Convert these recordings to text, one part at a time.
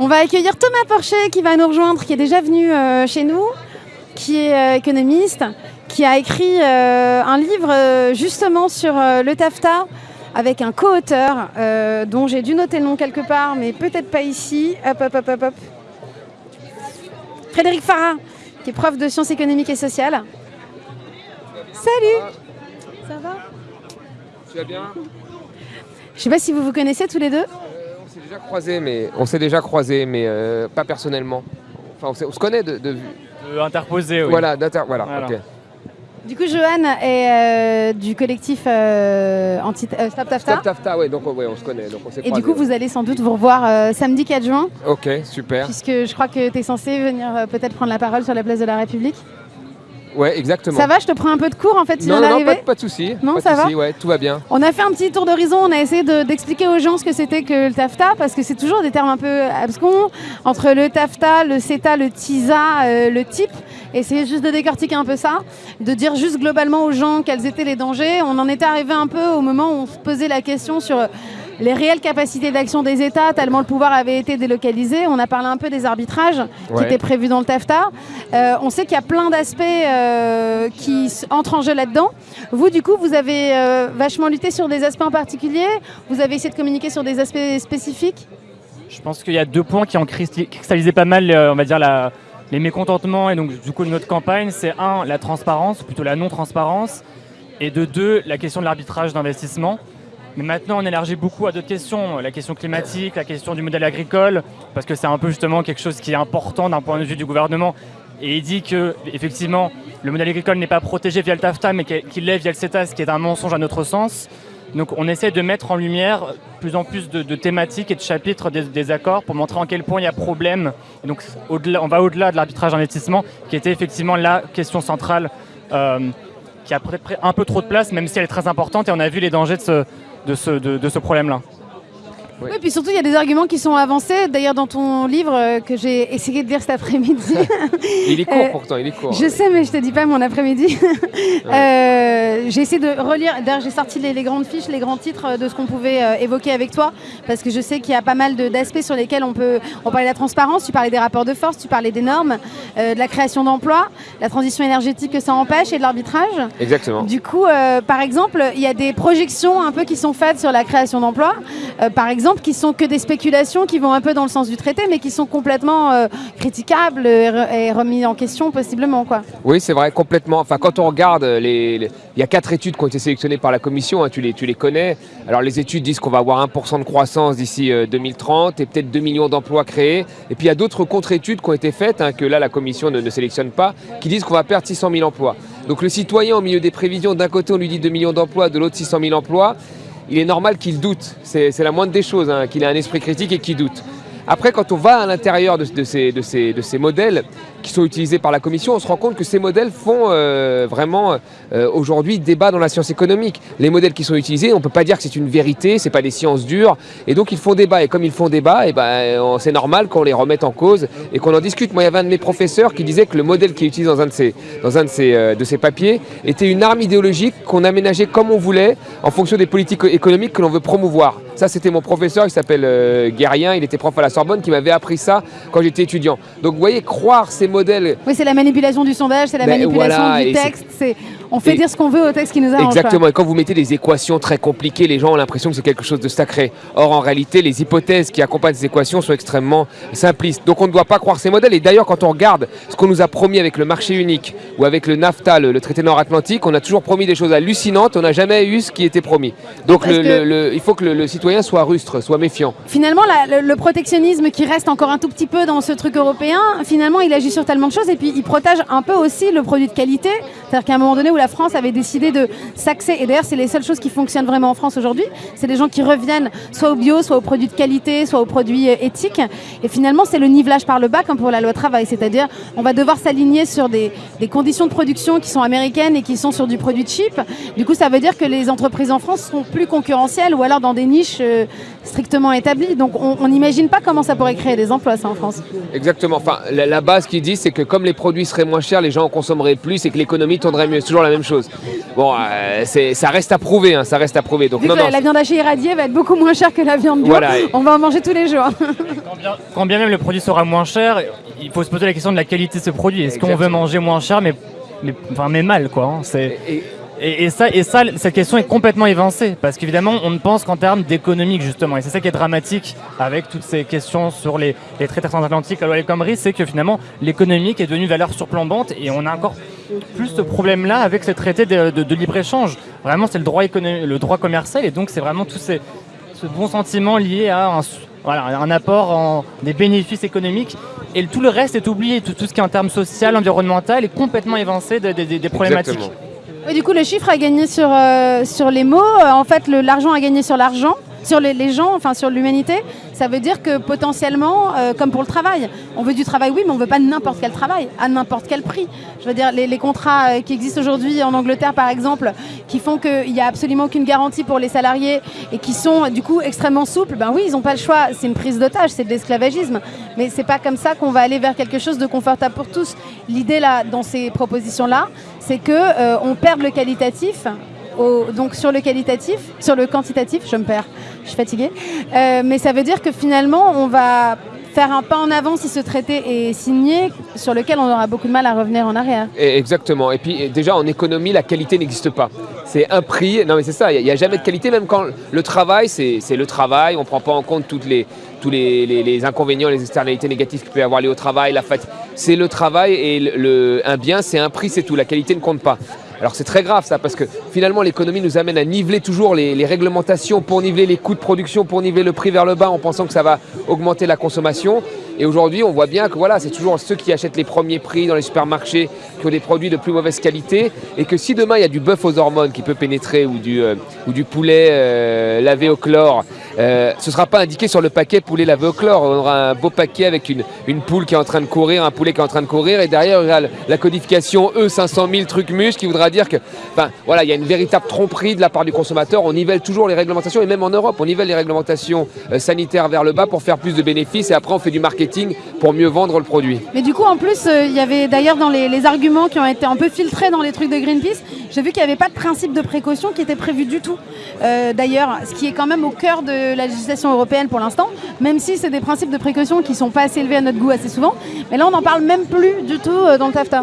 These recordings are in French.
On va accueillir Thomas Porcher qui va nous rejoindre, qui est déjà venu euh, chez nous, qui est euh, économiste, qui a écrit euh, un livre justement sur le TAFTA avec un co-auteur dont j'ai dû noter le nom quelque part, mais peut-être pas ici. Hop, hop, hop, hop, hop. Frédéric Farah, qui est prof de sciences économiques et sociales. Salut Ça va? Tu vas bien? Je sais pas si vous vous connaissez tous les deux. On s'est déjà croisés, mais on s'est déjà croisés, mais euh, pas personnellement. Enfin, on, on se connaît de, de vue. Interposé, oui. Voilà, d'inter- voilà. Du coup, Johan est euh, du collectif euh, anti euh, Stop Tafta. Stop Tafta, ouais, donc ouais, on se connaît, donc on Et du coup, vous allez sans doute vous revoir euh, samedi 4 juin. Ok, super. puisque je crois que tu es censé venir euh, peut-être prendre la parole sur la place de la République. Ouais, exactement. Ça va, je te prends un peu de cours en fait, tu Non, viens non, pas, pas de souci. Non, pas de ça va ouais, tout va bien. On a fait un petit tour d'horizon, on a essayé de- d'expliquer aux gens ce que c'était que le TAFTA, parce que c'est toujours des termes un peu abscons, entre le TAFTA, le CETA, le TISA, euh, le TIP. Essayer juste de décortiquer un peu ça, de dire juste globalement aux gens quels étaient les dangers. On en était arrivé un peu au moment où on se posait la question sur les réelles capacités d'action des États, tellement le pouvoir avait été délocalisé. On a parlé un peu des arbitrages qui étaient prévus dans le TAFTA. Euh, on sait qu'il y a plein d'aspects euh, qui entrent en jeu là-dedans. Vous, du coup, vous avez euh, vachement lutté sur des aspects en particulier Vous avez essayé de communiquer sur des aspects spécifiques? Je pense qu'il y a deux points qui ont cristalli- cristallisé pas mal, euh, on va dire, la- les mécontentements et donc du coup notre campagne. C'est un, la transparence, ou plutôt la non-transparence, et de deux, la question de l'arbitrage d'investissement. Mais maintenant, on élargit beaucoup à d'autres questions, la question climatique, la question du modèle agricole, parce que c'est un peu justement quelque chose qui est important d'un point de vue du gouvernement. Et il dit que effectivement, le modèle agricole n'est pas protégé via le TAFTA, mais qu'il l'est via le CETA, ce qui est un mensonge à notre sens. Donc on essaie de mettre en lumière plus en plus de, thématiques et de chapitres des, accords pour montrer en quel point il y a problème. Et donc on va au-delà de l'arbitrage d'investissement, qui était effectivement la question centrale, euh, qui a peut-être un peu trop de place, même si elle est très importante, et on a vu les dangers de ce, de ce, de- ce problème-là. Oui. Oui, puis surtout, il y a des arguments qui sont avancés. D'ailleurs, dans ton livre euh, que j'ai essayé de lire cet après-midi, Il est court Euh, pourtant, il est court. je sais, mais je te dis pas mon après-midi. Euh, j'ai essayé de relire. D'ailleurs, j'ai sorti les, les grandes fiches, les grands titres de ce qu'on pouvait évoquer avec toi, parce que je sais qu'il y a pas mal d'aspects sur lesquels on peut. On parlait de la transparence, tu parlais des rapports de force, tu parlais des normes, de la création d'emplois, la transition énergétique que ça empêche et de l'arbitrage. Exactement. Du coup, par exemple, il y a des projections un peu qui sont faites sur la création d'emplois, par exemple, qui sont que des spéculations qui vont un peu dans le sens du traité, mais qui sont complètement euh, critiquables et, re- et remis en question possiblement, quoi. Oui, c'est vrai, complètement. Enfin, quand on regarde, les, les- il y a quatre études qui ont été sélectionnées par la Commission, hein, tu, les, tu les connais. Alors, les études disent qu'on va avoir 1% de croissance d'ici euh, 2030 et peut-être 2 millions d'emplois créés. Et puis, il y a d'autres contre-études qui ont été faites, hein, que là, la Commission ne, ne sélectionne pas, qui disent qu'on va perdre 600 000 emplois. Donc, le citoyen, au milieu des prévisions, d'un côté, on lui dit 2 millions d'emplois, de l'autre, 600 000 emplois. Il est normal qu'il doute. C'est la moindre des choses, hein, qu'il ait un esprit critique et qu'il doute. Après, quand on va à l'intérieur de ces modèles qui sont utilisés par la Commission, on se rend compte que ces modèles font euh, vraiment euh, aujourd'hui débat dans la science économique. Les modèles qui sont utilisés, on ne peut pas dire que c'est une vérité, c'est pas des sciences dures, et donc ils font débat. Et comme ils font débat, et ben, on- c'est normal qu'on les remette en cause et qu'on en discute. Moi, il y avait un de mes professeurs qui disait que le modèle qui est utilisé dans un de ces, dans un de ces, euh, de ces papiers était une arme idéologique qu'on aménageait comme on voulait en fonction des politiques économiques que l'on veut promouvoir. Ça, c'était mon professeur, il s'appelle euh, Guérien, il était prof à la Sorbonne, qui m'avait appris ça quand j'étais étudiant. Donc, vous voyez, croire ces modèles Oui, c'est la manipulation du sondage, c'est la Ben, manipulation voilà, du texte. C'est on fait et- dire ce qu'on veut au texte qui nous arrange. Exactement, et quand vous mettez des équations très compliquées, les gens ont l'impression que c'est quelque chose de sacré. Or, en réalité, les hypothèses qui accompagnent ces équations sont extrêmement simplistes. Donc, on ne doit pas croire ces modèles. Et d'ailleurs, quand on regarde ce qu'on nous a promis avec le marché unique ou avec le NAFTA, le, le traité nord-atlantique, on a toujours promis des choses hallucinantes. On n'a jamais eu ce qui était promis. Donc, Parce le- que- le- le- il faut que le, citoyen soit rustre, soit méfiant. Finalement, la- le protectionnisme qui reste encore un tout petit peu dans ce truc européen, finalement, il agit sur tellement de choses et puis il protège un peu aussi le produit de qualité. C'est-à-dire qu'à un moment donné où la France avait décidé de s'axer, et d'ailleurs, c'est les seules choses qui fonctionnent vraiment en France aujourd'hui, c'est des gens qui reviennent soit au bio, soit aux produits de qualité, soit aux produits euh, éthiques. Et finalement, c'est le nivelage par le bas comme pour la loi travail. C'est-à-dire, on va devoir s'aligner sur des, conditions de production qui sont américaines et qui sont sur du produit cheap. Du coup, ça veut dire que les entreprises en France seront plus concurrentielles ou alors dans des niches euh, strictement établies. Donc, on n'imagine pas comment ça pourrait créer des emplois, ça, en France. Exactement. Enfin, la, la base qui dit, c'est que comme les produits seraient moins chers, les gens en consommeraient plus et que l'économie tournerait mieux. C'est toujours la même chose. Bon, euh, c'est- ça reste à prouver, hein, ça reste à prouver. Donc, Vu non, que la, non, la viande hachée irradiée va être beaucoup moins chère que la viande bio, Voilà. on va en manger tous les jours. Quand Quand bien, même le produit sera moins cher, il faut se poser la question de la qualité de ce produit. Est-ce qu'on veut manger moins cher, mais, mais, enfin, mais mal quoi hein, C'est et, ça, et ça, cette question est complètement évincée, parce qu'évidemment, on ne pense qu'en termes d'économique, justement. Et c'est ça qui est dramatique avec toutes ces questions sur les, traités transatlantiques à l'Ouest c'est que finalement, l'économique est devenue valeur surplombante, et on a encore plus ce problème-là avec ces traités de, libre-échange. Vraiment, c'est le droit, commercial, et donc c'est vraiment tout ce bon sentiment lié à un, apport en des bénéfices économiques. Et tout le reste est oublié, tout, ce qui est en termes social, environnemental, est complètement évincé des problématiques. Oui, du coup, le chiffre a gagné sur, euh, sur les mots. Euh, en fait, l'argent a gagné sur l'argent sur les, gens, enfin sur l'humanité, ça veut dire que potentiellement, euh, comme pour le travail, on veut du travail, oui, mais on veut pas n'importe quel travail, à n'importe quel prix. Je veux dire, les, contrats euh, qui existent aujourd'hui en Angleterre, par exemple, qui font qu'il n'y a absolument aucune garantie pour les salariés et qui sont du coup extrêmement souples, ben oui, ils n'ont pas le choix. C'est une prise d'otage, c'est de l'esclavagisme. Mais c'est pas comme ça qu'on va aller vers quelque chose de confortable pour tous. L'idée là, dans ces propositions-là, c'est que euh, on perde le qualitatif donc sur le qualitatif, sur le quantitatif, je me perds, je suis fatiguée. Euh, mais ça veut dire que finalement, on va faire un pas en avant si ce traité est signé, sur lequel on aura beaucoup de mal à revenir en arrière. exactement. Et puis déjà en économie, la qualité n'existe pas. C'est un prix. Non mais c'est ça, il n'y a, jamais de qualité, même quand le travail, c'est le travail, on ne prend pas en compte tous les, inconvénients, les externalités négatives qu'il peut y avoir liées au travail, la fatigue. C'est le travail et un bien, c'est un prix, c'est tout. La qualité ne compte pas. Alors c'est très grave ça, parce que finalement l'économie nous amène à niveler toujours les, réglementations pour niveler les coûts de production, pour niveler le prix vers le bas en pensant que ça va augmenter la consommation. Et aujourd'hui, on voit bien que voilà, c'est toujours ceux qui achètent les premiers prix dans les supermarchés qui ont des produits de plus mauvaise qualité. Et que si demain il y a du bœuf aux hormones qui peut pénétrer ou du, euh, poulet euh, lavé au chlore, euh, ce ne sera pas indiqué sur le paquet poulet lavé au chlore. On aura un beau paquet avec une, une poule qui est en train de courir, un poulet qui est en train de courir. Et derrière, il y a la codification E 500 000 trucs mus qui voudra dire que, enfin, voilà, il y a une véritable tromperie de la part du consommateur. On nivelle toujours les réglementations et même en Europe, on nivelle les réglementations sanitaires vers le bas pour faire plus de bénéfices. Et après, on fait du marketing pour mieux vendre le produit. Mais du coup, en plus, euh, il y avait d'ailleurs dans les, arguments qui ont été un peu filtrés dans les trucs de Greenpeace, j'ai vu qu'il n'y avait pas de principe de précaution qui était prévu du tout. Euh, d'ailleurs, ce qui est quand même au cœur de la législation européenne pour l'instant, même si c'est des principes de précaution qui ne sont pas assez élevés à notre goût assez souvent. Mais là, on n'en parle même plus du tout euh, dans le TAFTA.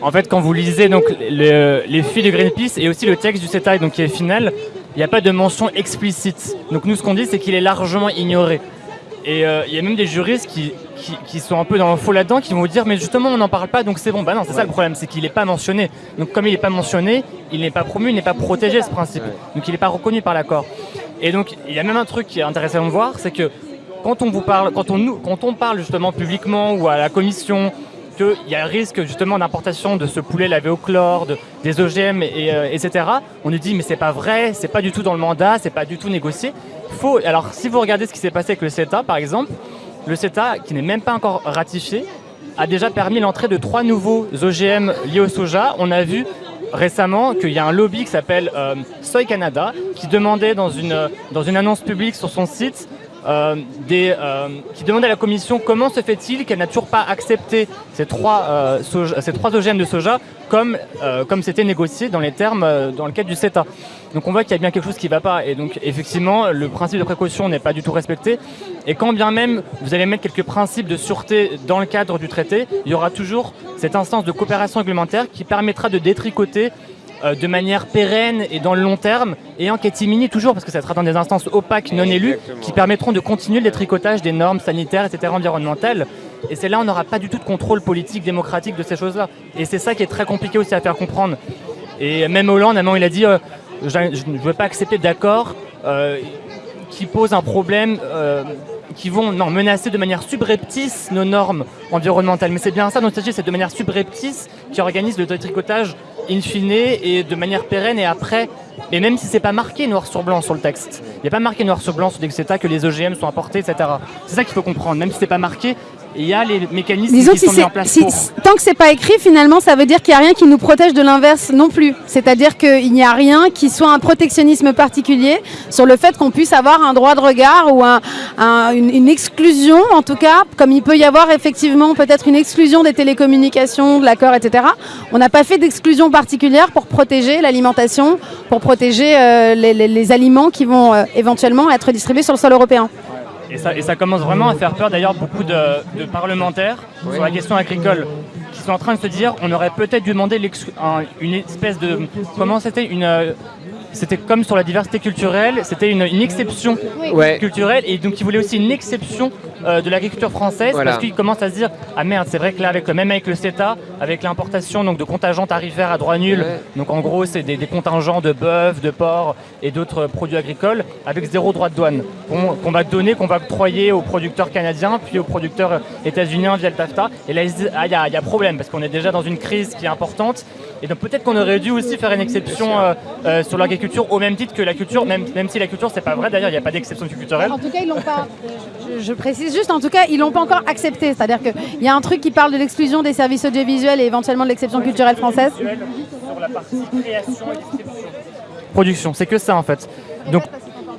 En fait, quand vous lisez donc, les, les filles de Greenpeace et aussi le texte du CETA donc, qui est final, il n'y a pas de mention explicite. Donc nous, ce qu'on dit, c'est qu'il est largement ignoré. Et euh, il y a même des juristes qui, qui, sont un peu dans le faux là-dedans, qui vont vous dire mais justement on n'en parle pas donc c'est bon. Bah non, c'est ça le problème, c'est qu'il n'est pas mentionné. Donc comme il n'est pas mentionné, il n'est pas promu, il n'est pas protégé ce principe. Donc il n'est pas reconnu par l'accord. Et donc il y a même un truc qui est intéressant de voir, c'est que quand on vous parle, quand on, quand on parle justement publiquement ou à la commission qu'il y a un risque justement d'importation de ce poulet lavé au chlore, des OGM, et, euh, etc. On nous dit mais c'est pas vrai, c'est pas du tout dans le mandat, c'est pas du tout négocié. Faut, alors si vous regardez ce qui s'est passé avec le CETA par exemple, le CETA qui n'est même pas encore ratifié a déjà permis l'entrée de trois nouveaux OGM liés au soja. On a vu récemment qu'il y a un lobby qui s'appelle euh, Soy Canada qui demandait dans une, dans une annonce publique sur son site euh, des, euh, qui demandait à la Commission comment se fait-il qu'elle n'a toujours pas accepté ces trois, euh, ces trois OGM de soja comme comme c'était négocié dans les termes dans le cadre du CETA. Donc on voit qu'il y a bien quelque chose qui ne va pas. Et donc effectivement, le principe de précaution n'est pas du tout respecté. Et quand bien même vous allez mettre quelques principes de sûreté dans le cadre du traité, il y aura toujours cette instance de coopération réglementaire qui permettra de détricoter euh, de manière pérenne et dans le long terme, et en catimini toujours, parce que ça sera dans des instances opaques, non élues, qui permettront de continuer le détricotage des normes sanitaires, etc., environnementales. Et c'est là on n'aura pas du tout de contrôle politique, démocratique de ces choses-là. Et c'est ça qui est très compliqué aussi à faire comprendre. Et même Hollande, à il a dit euh, je ne veux pas accepter d'accord euh, qui pose un problème qui vont non, menacer de manière subreptice nos normes environnementales. Mais c'est bien ça, notre stratégie, c'est de manière subreptice qui organise le détricotage in fine et de manière pérenne et après. Et même si c'est pas marqué noir sur blanc sur le texte, il n'y a pas marqué noir sur blanc sur le que les OGM sont apportés, etc. C'est ça qu'il faut comprendre. Même si c'est pas marqué, il y a les mécanismes qui sont mis en place Tant que c'est pas écrit, finalement, ça veut dire qu'il n'y a rien qui nous protège de l'inverse non plus. C'est-à-dire qu'il n'y a rien qui soit un protectionnisme particulier sur le fait qu'on puisse avoir un droit de regard ou une, exclusion, en tout cas, comme il peut y avoir effectivement peut-être une exclusion des télécommunications, de l'accord, etc. On n'a pas fait d'exclusion particulière pour protéger l'alimentation, pour protéger euh, les, aliments qui vont euh, éventuellement être distribués sur le sol européen. Et ça, et ça commence vraiment à faire peur d'ailleurs beaucoup de, de parlementaires Oui. sur la question agricole qui sont en train de se dire on aurait peut-être dû demander un- une espèce de comment c'était une euh, c'était comme sur la diversité culturelle c'était une, une exception culturelle et donc ils voulaient aussi une exception euh, de l'agriculture française Voilà. parce qu'ils commencent à se dire ah merde c'est vrai que là avec le même avec le CETA avec l'importation donc de contingents tarifaires à droit nul Ouais. donc en gros c'est des, des contingents de bœuf de porc et d'autres produits agricoles avec zéro droit de douane qu'on va donner qu'on va octroyer aux producteurs canadiens puis aux producteurs états-uniens via le TAFTA et là ils se disent ah il y, a- il y a problème parce qu'on est déjà dans une crise qui est importante et donc peut-être qu'on aurait dû aussi faire une exception euh, euh, sur l'agriculture au même titre que la culture même, même si la culture c'est pas vrai d'ailleurs il n'y a pas d'exception culturelle En tout cas, ils l'ont pas. Je, je précise juste, en tout cas, ils l'ont pas encore accepté. C'est-à-dire qu'il y a un truc qui parle de l'exclusion des services audiovisuels et éventuellement de l'exception culturelle française. sur la partie création et distribution. Production, c'est que ça en fait. Donc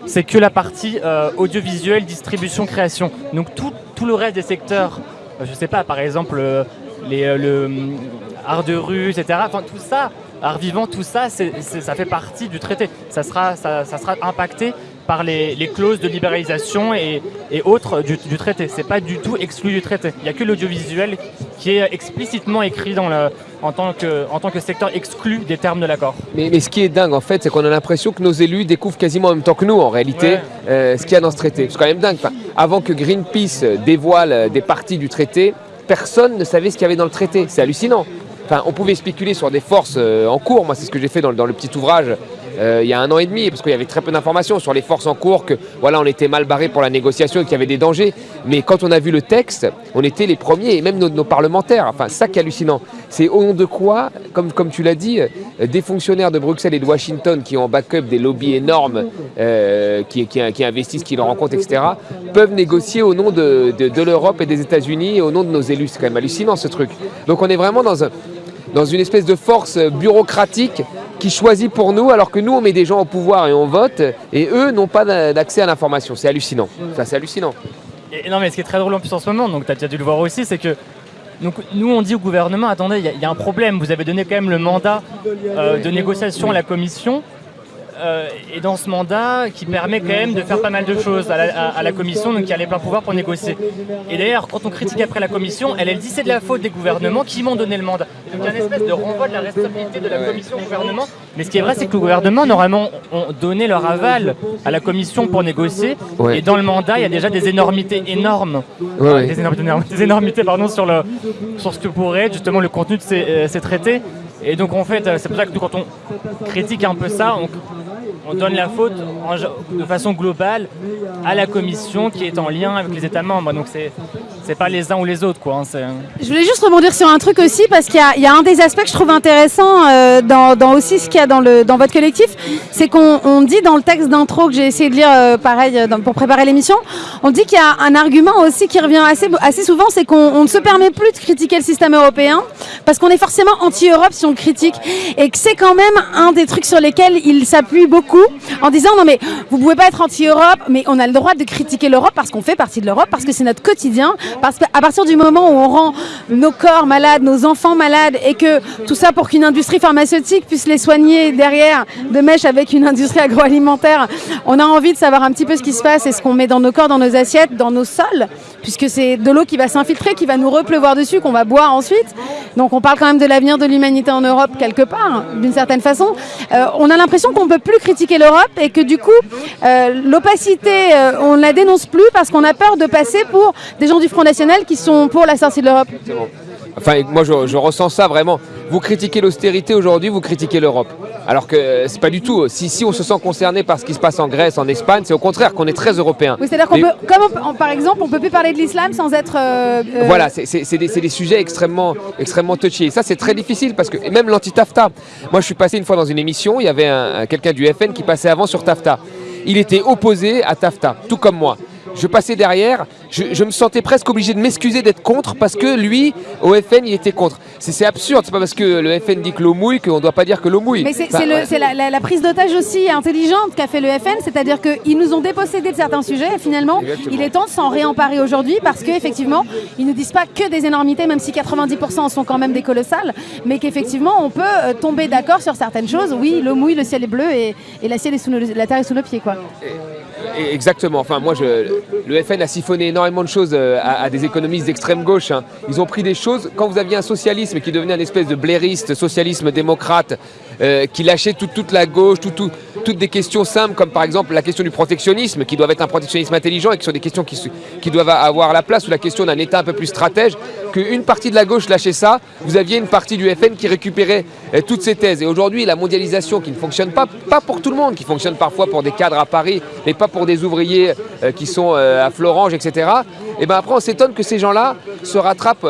c'est que la partie euh, audiovisuelle, distribution, création. Donc tout, tout le reste des secteurs, je sais pas, par exemple les, euh, le hum, art de rue, etc. Enfin tout ça, art vivant, tout ça, ça fait partie du traité. Ça sera, ça, ça sera impacté par les, les clauses de libéralisation et, et autres du, du traité. C'est pas du tout exclu du traité. Il n'y a que l'audiovisuel qui est explicitement écrit dans le, en, tant que, en tant que secteur exclu des termes de l'accord. Mais, mais ce qui est dingue en fait, c'est qu'on a l'impression que nos élus découvrent quasiment en même temps que nous en réalité Ouais. euh, ce qu'il y a dans ce traité. C'est quand même dingue. Enfin, avant que Greenpeace dévoile euh, des parties du traité, personne ne savait ce qu'il y avait dans le traité. C'est hallucinant. Enfin, on pouvait spéculer sur des forces euh, en cours. Moi, c'est ce que j'ai fait dans, dans le petit ouvrage euh, il y a un an et demi, parce qu'il y avait très peu d'informations sur les forces en cours, que voilà, on était mal barré pour la négociation et qu'il y avait des dangers. Mais quand on a vu le texte, on était les premiers, et même nos, parlementaires. Enfin, ça qui est hallucinant. C'est au nom de quoi, comme, comme tu l'as dit, euh, des fonctionnaires de Bruxelles et de Washington qui ont en backup des lobbies énormes, euh, qui, qui, investissent, qui leur rencontrent, etc., peuvent négocier au nom de, de- de l'Europe et des États-Unis au nom de nos élus. C'est quand même hallucinant ce truc. Donc on est vraiment dans un dans une espèce de force bureaucratique qui choisit pour nous, alors que nous, on met des gens au pouvoir et on vote, et eux n'ont pas d'a- d'accès à l'information. C'est hallucinant. Ça, c'est hallucinant. Et, non, mais ce qui est très drôle en plus en ce moment, donc tu as déjà dû le voir aussi, c'est que nous on dit au gouvernement attendez, il y a- il y, a un problème, vous avez donné quand même le mandat euh, de négociation à la commission. Euh, et dans ce mandat qui permet quand même de faire pas mal de choses à la, à- à la commission, donc qui a les pleins pouvoirs pour négocier. Et d'ailleurs, quand on critique après la commission, elle, elle dit c'est de la faute des gouvernements qui m'ont donné le mandat. Donc il y a une espèce de renvoi de la responsabilité de la commission au gouvernement. Mais ce qui est vrai, c'est que le gouvernement, normalement, ont donné leur aval à la commission pour négocier. Ouais. Et dans le mandat, il y a déjà des énormités énormes Ouais, ouais. des énormités, des énormités, pardon, sur, le, sur ce que pourrait être justement le contenu de ces, euh, ces traités. Et donc en fait, euh, c'est pour ça que quand on critique un peu ça, on, on donne la faute de façon globale à la Commission qui est en lien avec les États membres. Donc c'est pas les uns ou les autres quoi. hein, Je voulais juste rebondir sur un truc aussi parce qu'il y, a- un des aspects que je trouve intéressant euh, dans, aussi ce qu'il y a dans, votre collectif, c'est qu'on on dit dans le texte d'intro que j'ai essayé de lire euh, pareil euh, pour préparer l'émission, on dit qu'il y a un argument aussi qui revient assez, souvent, c'est qu'on on ne se permet plus de critiquer le système européen parce qu'on est forcément anti-Europe si on le critique et que c'est quand même un des trucs sur lesquels il s'appuie beaucoup en disant non mais vous pouvez pas être anti-Europe mais on a le droit de critiquer l'Europe parce qu'on fait partie de l'Europe parce que c'est notre quotidien parce qu'à partir du moment où on rend nos corps malades, nos enfants malades et que tout ça pour qu'une industrie pharmaceutique puisse les soigner derrière de mèche avec une industrie agroalimentaire, on a envie de savoir un petit peu ce qui se passe et ce qu'on met dans nos corps, dans nos assiettes, dans nos sols puisque c'est de l'eau qui va s'infiltrer, qui va nous repleuvoir dessus, qu'on va boire ensuite. Donc on parle quand même de l'avenir de l'humanité en Europe quelque part, d'une certaine façon. Euh, on a l'impression qu'on ne peut plus critiquer l'Europe et que du coup, euh, l'opacité, euh, on ne la dénonce plus parce qu'on a peur de passer pour des gens du Front National qui sont pour la sortie de l'Europe. Enfin, moi, je, je ressens ça vraiment. Vous critiquez l'austérité aujourd'hui, vous critiquez l'Europe. Alors que euh, c'est pas du tout. Si, si on se sent concerné par ce qui se passe en Grèce, en Espagne, c'est au contraire qu'on est très européen. Oui, c'est-à-dire qu'on peut, comme on peut- on- par exemple, on peut plus parler de l'islam sans être. euh, euh, Voilà, c'est- des, sujets extrêmement, extrêmement touchy. Et ça, c'est très difficile parce que et même l'anti-TAFTA. Moi, je suis passé une fois dans une émission, il y avait un- un- quelqu'un du FN qui passait avant sur TAFTA. Il était opposé à TAFTA, tout comme moi. Je passais derrière, je, je me sentais presque obligé de m'excuser d'être contre parce que lui, au FN, il était contre. C'est absurde, c'est pas parce que le FN dit que l'eau mouille qu'on ne doit pas dire que l'eau mouille. Mais c'est Enfin, ouais. la, la- la prise d'otage aussi intelligente qu'a fait le FN, c'est-à-dire qu'ils nous ont dépossédés de certains sujets et finalement, Exactement. il est temps de s'en réemparer aujourd'hui parce qu'effectivement, ils ne disent pas que des énormités, même si 90% en sont quand même des colossales, mais qu'effectivement, on peut euh, tomber d'accord sur certaines choses. Oui, l'eau mouille, le ciel est bleu et, et la, ciel est sous nos- la terre est sous nos pieds. Quoi. Exactement. Enfin, moi, je, le FN a siphonné énormément de choses à, des économistes d'extrême gauche. Hein. Ils ont pris des choses, quand vous aviez un socialisme qui devenait une espèce de blairiste, socialisme démocrate, qui lâchait toute la gauche, toutes des questions simples, comme par exemple la question du protectionnisme, qui doit être un protectionnisme intelligent et qui sont des questions qui, doivent avoir la place, ou la question d'un État un peu plus stratège, qu'une partie de la gauche lâchait ça, vous aviez une partie du FN qui récupérait toutes ces thèses. Et aujourd'hui, la mondialisation qui ne fonctionne pas, pas pour tout le monde, qui fonctionne parfois pour des cadres à Paris, mais pas pour des ouvriers qui sont à Florange, etc. Et bien après, on s'étonne que ces gens-là se rattrapent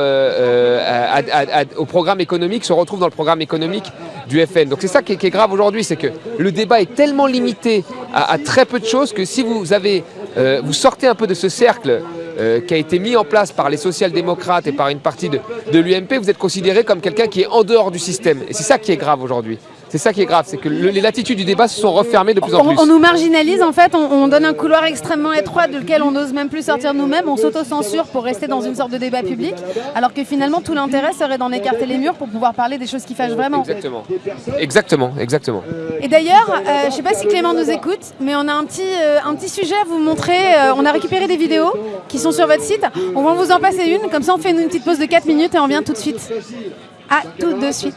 au programme économique, se retrouvent dans le programme économique du FN. Donc c'est ça qui est, grave aujourd'hui, c'est que le débat est tellement limité à, très peu de choses que si vous avez, euh, vous sortez un peu de ce cercle euh, qui a été mis en place par les social-démocrates et par une partie de, de l'UMP, vous êtes considéré comme quelqu'un qui est en dehors du système. Et c'est ça qui est grave aujourd'hui. C'est ça qui est grave, c'est que les latitudes du débat se sont refermées de plus en plus. On, nous marginalise en fait, on, donne un couloir extrêmement étroit duquel on n'ose même plus sortir nous-mêmes, on s'auto-censure pour rester dans une sorte de débat public, alors que finalement tout l'intérêt serait d'en écarter les murs pour pouvoir parler des choses qui fâchent vraiment. Exactement, exactement, exactement. Et d'ailleurs, euh, je ne sais pas si Clément nous écoute, mais on a un petit, euh, un petit sujet à vous montrer. Euh, on a récupéré des vidéos qui sont sur votre site. On va vous en passer une, comme ça on fait une petite pause de 4 minutes et on vient tout de suite. À tout de suite.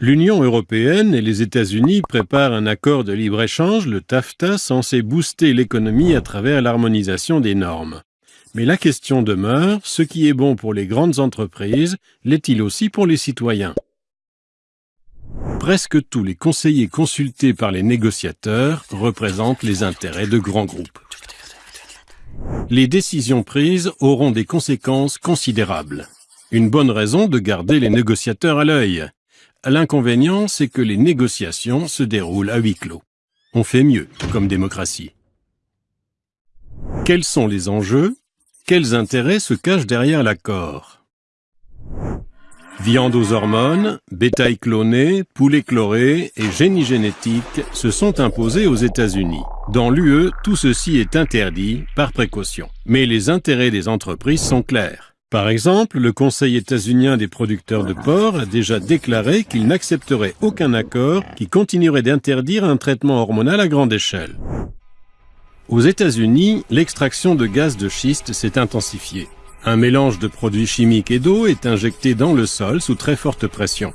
L'Union européenne et les États-Unis préparent un accord de libre-échange, le TAFTA, censé booster l'économie à travers l'harmonisation des normes. Mais la question demeure, ce qui est bon pour les grandes entreprises, l'est-il aussi pour les citoyens? Presque tous les conseillers consultés par les négociateurs représentent les intérêts de grands groupes. Les décisions prises auront des conséquences considérables. Une bonne raison de garder les négociateurs à l'œil. L'inconvénient, c'est que les négociations se déroulent à huis clos. On fait mieux comme démocratie. Quels sont les enjeux? Quels intérêts se cachent derrière l'accord? Viande aux hormones, bétail cloné, poulet chloré et génie génétique se sont imposés aux États-Unis. Dans l'UE, tout ceci est interdit par précaution. Mais les intérêts des entreprises sont clairs. Par exemple, le Conseil états-unien des producteurs de porc a déjà déclaré qu'il n'accepterait aucun accord qui continuerait d'interdire un traitement hormonal à grande échelle. Aux États-Unis, l'extraction de gaz de schiste s'est intensifiée. Un mélange de produits chimiques et d'eau est injecté dans le sol sous très forte pression.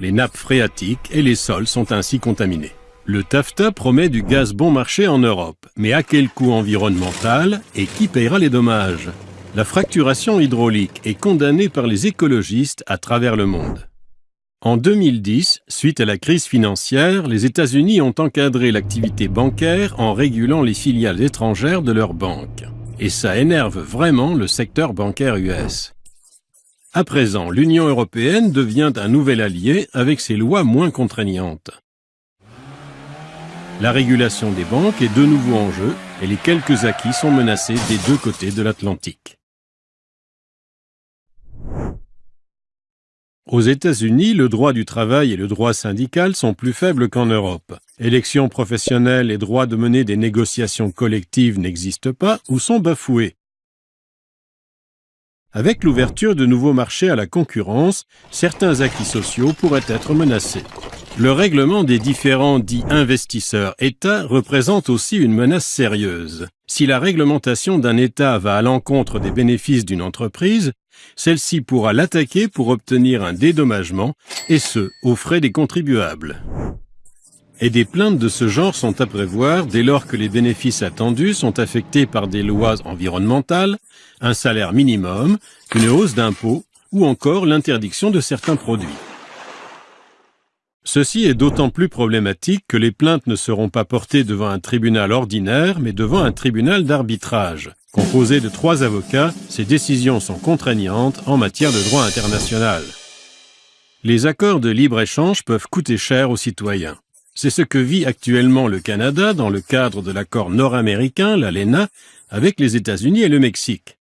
Les nappes phréatiques et les sols sont ainsi contaminés. Le TAFTA promet du gaz bon marché en Europe, mais à quel coût environnemental et qui payera les dommages? La fracturation hydraulique est condamnée par les écologistes à travers le monde. En 2010, suite à la crise financière, les États-Unis ont encadré l'activité bancaire en régulant les filiales étrangères de leurs banques. Et ça énerve vraiment le secteur bancaire US. À présent, l'Union européenne devient un nouvel allié avec ses lois moins contraignantes. La régulation des banques est de nouveau en jeu et les quelques acquis sont menacés des deux côtés de l'Atlantique. Aux États-Unis, le droit du travail et le droit syndical sont plus faibles qu'en Europe. Élections professionnelles et droit de mener des négociations collectives n'existent pas ou sont bafoués. Avec l'ouverture de nouveaux marchés à la concurrence, certains acquis sociaux pourraient être menacés. Le règlement des différents dits investisseurs-États représente aussi une menace sérieuse. Si la réglementation d'un État va à l'encontre des bénéfices d'une entreprise, celle-ci pourra l'attaquer pour obtenir un dédommagement, et ce, aux frais des contribuables. Et des plaintes de ce genre sont à prévoir dès lors que les bénéfices attendus sont affectés par des lois environnementales, un salaire minimum, une hausse d'impôts ou encore l'interdiction de certains produits. Ceci est d'autant plus problématique que les plaintes ne seront pas portées devant un tribunal ordinaire, mais devant un tribunal d'arbitrage. Composé de trois avocats, ces décisions sont contraignantes en matière de droit international. Les accords de libre-échange peuvent coûter cher aux citoyens. C'est ce que vit actuellement le Canada dans le cadre de l'accord nord-américain, l'ALENA, avec les États-Unis et le Mexique.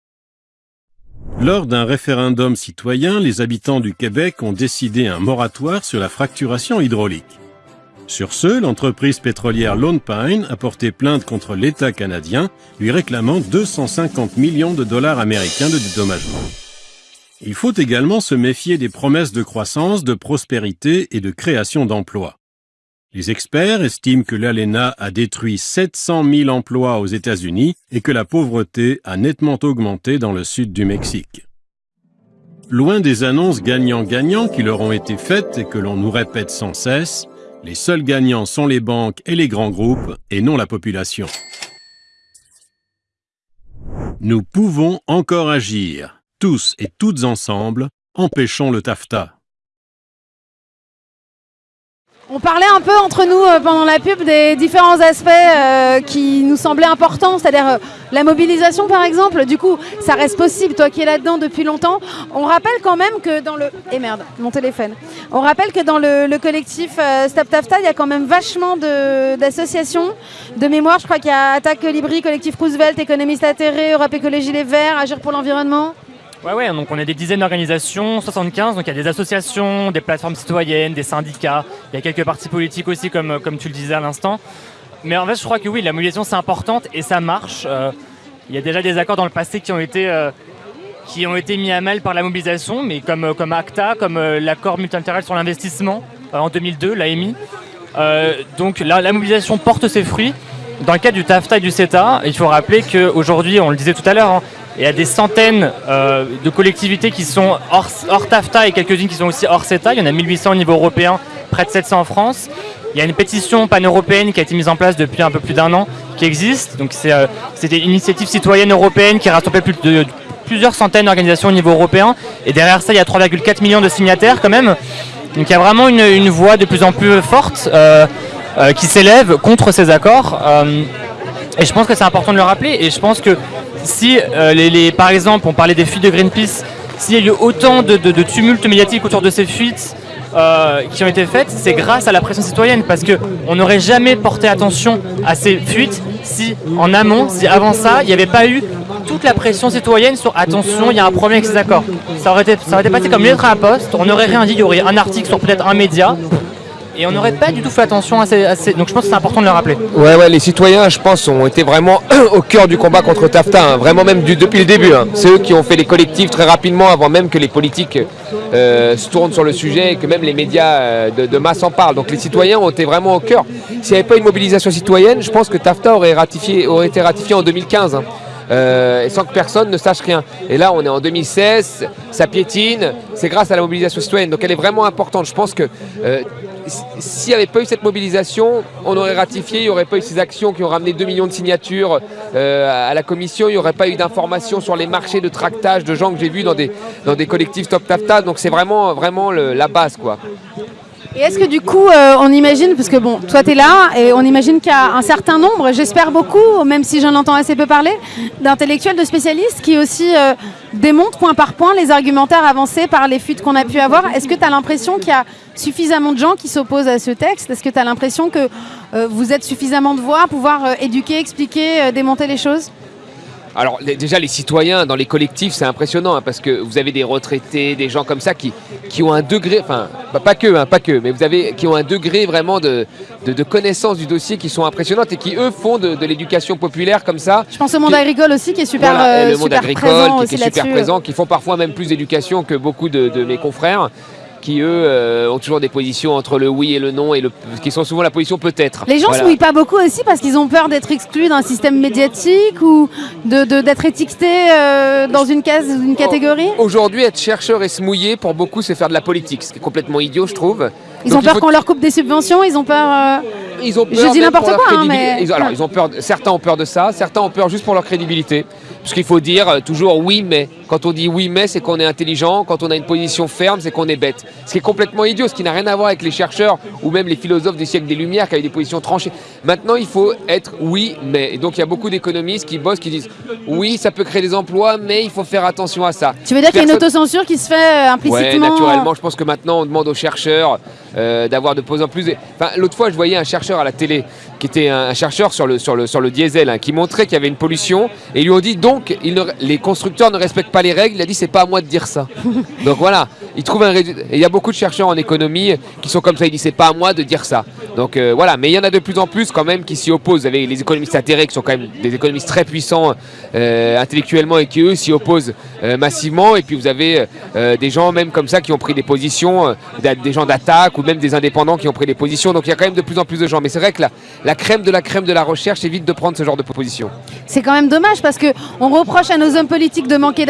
Lors d'un référendum citoyen, les habitants du Québec ont décidé un moratoire sur la fracturation hydraulique. Sur ce, l'entreprise pétrolière Lone Pine a porté plainte contre l'État canadien, lui réclamant 250 millions de dollars américains de dédommagement. Il faut également se méfier des promesses de croissance, de prospérité et de création d'emplois. Les experts estiment que l'ALENA a détruit 700 000 emplois aux États-Unis et que la pauvreté a nettement augmenté dans le sud du Mexique. Loin des annonces gagnant-gagnant qui leur ont été faites et que l'on nous répète sans cesse, les seuls gagnants sont les banques et les grands groupes et non la population. Nous pouvons encore agir, tous et toutes ensemble, empêchons le TAFTA. On parlait un peu entre nous euh, pendant la pub des différents aspects euh, qui nous semblaient importants, c'est-à-dire euh, la mobilisation par exemple. Du coup, ça reste possible, toi qui es là-dedans depuis longtemps. On rappelle quand même que dans le... Eh merde, mon téléphone. On rappelle que dans le, collectif Stop Tafta, il y a quand même vachement d'associations de, mémoire. Je crois qu'il y a Attaque Libri, Collectif Roosevelt, Économiste Atterré, Europe Écologie Les Verts, Agir pour l'environnement. Ouais, ouais, donc on a des dizaines d'organisations, 75, donc il y a des associations, des plateformes citoyennes, des syndicats, il y a quelques partis politiques aussi, comme, comme tu le disais à l'instant. Mais en fait, je crois que oui, la mobilisation c'est importante et ça marche. Euh, il y a déjà des accords dans le passé qui ont été, euh, qui ont été mis à mal par la mobilisation, mais comme, euh, comme ACTA, comme l'accord multilatéral sur l'investissement en 2002, l'AMI. donc la, la mobilisation porte ses fruits. Dans le cas du TAFTA et du CETA, il faut rappeler qu'aujourd'hui, on le disait tout à l'heure, hein, il y a des centaines euh, de collectivités qui sont hors, TAFTA et quelques-unes qui sont aussi hors CETA. Il y en a 1800 au niveau européen, près de 700 en France. Il y a une pétition pan-européenne qui a été mise en place depuis un peu plus d'un an, qui existe. Donc c'est euh, une initiative citoyenne européenne qui rassemble plus de, plusieurs centaines d'organisations au niveau européen. Et derrière ça, il y a 3,4 millions de signataires quand même. Donc il y a vraiment une, voix de plus en plus forte euh, qui s'élève contre ces accords. et je pense que c'est important de le rappeler. Et je pense que si, euh, les, par exemple, on parlait des fuites de Greenpeace, s'il y a eu autant de, de, tumultes médiatiques autour de ces fuites euh, qui ont été faites, c'est grâce à la pression citoyenne, parce qu'on n'aurait jamais porté attention à ces fuites si, en amont, si avant ça, il n'y avait pas eu toute la pression citoyenne sur attention, il y a un problème avec ces accords. Ça aurait été, ça aurait été passé comme une lettre à la poste, on n'aurait rien dit, il y aurait un article sur peut-être un média, et on n'aurait pas du tout fait attention à ces, Donc je pense que c'est important de le rappeler. Ouais, ouais, les citoyens, je pense, ont été vraiment au cœur du combat contre TAFTA, hein. vraiment même depuis le début. Hein. C'est eux qui ont fait les collectifs très rapidement, avant même que les politiques euh, se tournent sur le sujet et que même les médias euh, de, masse en parlent. Donc les citoyens ont été vraiment au cœur. S'il n'y avait pas une mobilisation citoyenne, je pense que TAFTA aurait, ratifié, aurait été ratifié en 2015. Hein. Euh, sans que personne ne sache rien. Et là, on est en 2016, ça piétine, c'est grâce à la mobilisation citoyenne. Donc elle est vraiment importante. Je pense que s'il n'y avait pas eu cette mobilisation, on aurait ratifié, il n'y aurait pas eu ces actions qui ont ramené 2 millions de signatures euh, à la commission, il n'y aurait pas eu d'informations sur les marchés de tractage de gens que j'ai vus dans des, collectifs Top Tafta. Donc c'est vraiment, la base. Et est-ce que du coup, euh, on imagine, parce que bon, toi tu là, et on imagine qu'il y a un certain nombre, j'espère beaucoup, même si j'en entends assez peu parler, d'intellectuels, de spécialistes qui aussi euh, démontrent point par point les argumentaires avancés par les fuites qu'on a pu avoir. Est-ce que tu as l'impression qu'il y a suffisamment de gens qui s'opposent à ce texte? Est-ce que tu as l'impression que euh, vous êtes suffisamment de voix à pouvoir éduquer, expliquer, démonter les choses? Alors déjà les citoyens dans les collectifs c'est impressionnant hein, parce que vous avez des retraités, des gens comme ça qui, qui ont un degré, enfin pas que, hein, pas que, mais vous avez qui ont un degré vraiment de, de, connaissance du dossier qui sont impressionnantes et qui eux font de, l'éducation populaire comme ça. Je pense au monde agricole aussi qui est super, voilà, euh, le monde agricole qui, est super présent, qui font parfois même plus d'éducation que beaucoup de mes confrères qui eux euh, ont toujours des positions entre le oui et le non et le, qui sont souvent la position peut-être. Les gens ne se mouillent pas beaucoup aussi parce qu'ils ont peur d'être exclus d'un système médiatique ou d'être de, étiquetés euh, dans une case, une catégorie? Aujourd'hui, être chercheur et se mouiller, pour beaucoup, c'est faire de la politique, ce qui est complètement idiot, je trouve. Ils ont peur qu'on leur coupe des subventions, ils ont peur. Euh, ils ont peur je dis n'importe quoi, hein, mais. alors, ils ont peur. Certains ont peur de ça, certains ont peur juste pour leur crédibilité. Parce qu'il faut dire toujours oui mais. Quand on dit oui mais, c'est qu'on est intelligent. Quand on a une position ferme, c'est qu'on est bête. Ce qui est complètement idiot, ce qui n'a rien à voir avec les chercheurs ou même les philosophes du siècle des Lumières qui avaient des positions tranchées. Maintenant, il faut être oui mais. Et donc il y a beaucoup d'économistes qui bossent, qui disent oui, ça peut créer des emplois, mais il faut faire attention à ça. Tu veux dire qu'il y a une autocensure qui se fait euh, implicitement Oui, naturellement. Je pense que maintenant, on demande aux chercheurs euh, d'avoir de plus en plus. Enfin, l'autre fois, je voyais un chercheur à la télé qui était un, chercheur sur le, sur le, sur le diesel, hein, qui montrait qu'il y avait une pollution, et ils lui ont dit donc, les constructeurs ne respectent pas pas les règles, il a dit c'est pas à moi de dire ça. Donc voilà, il trouve un résultat. Et il y a beaucoup de chercheurs en économie qui sont comme ça, il dit c'est pas à moi de dire ça. Donc euh, voilà, mais il y en a de plus en plus quand même qui s'y opposent. Vous avez les économistes atterrés qui sont quand même des économistes très puissants euh, intellectuellement et qui eux s'y opposent euh, massivement. Et puis vous avez des gens même comme ça qui ont pris des positions, des gens d'attaque ou même des indépendants qui ont pris des positions. Donc il y a quand même de plus en plus de gens. Mais c'est vrai que la, la crème de la crème de la recherche évite de prendre ce genre de position. C'est quand même dommage parce que on reproche à nos hommes politiques de manquer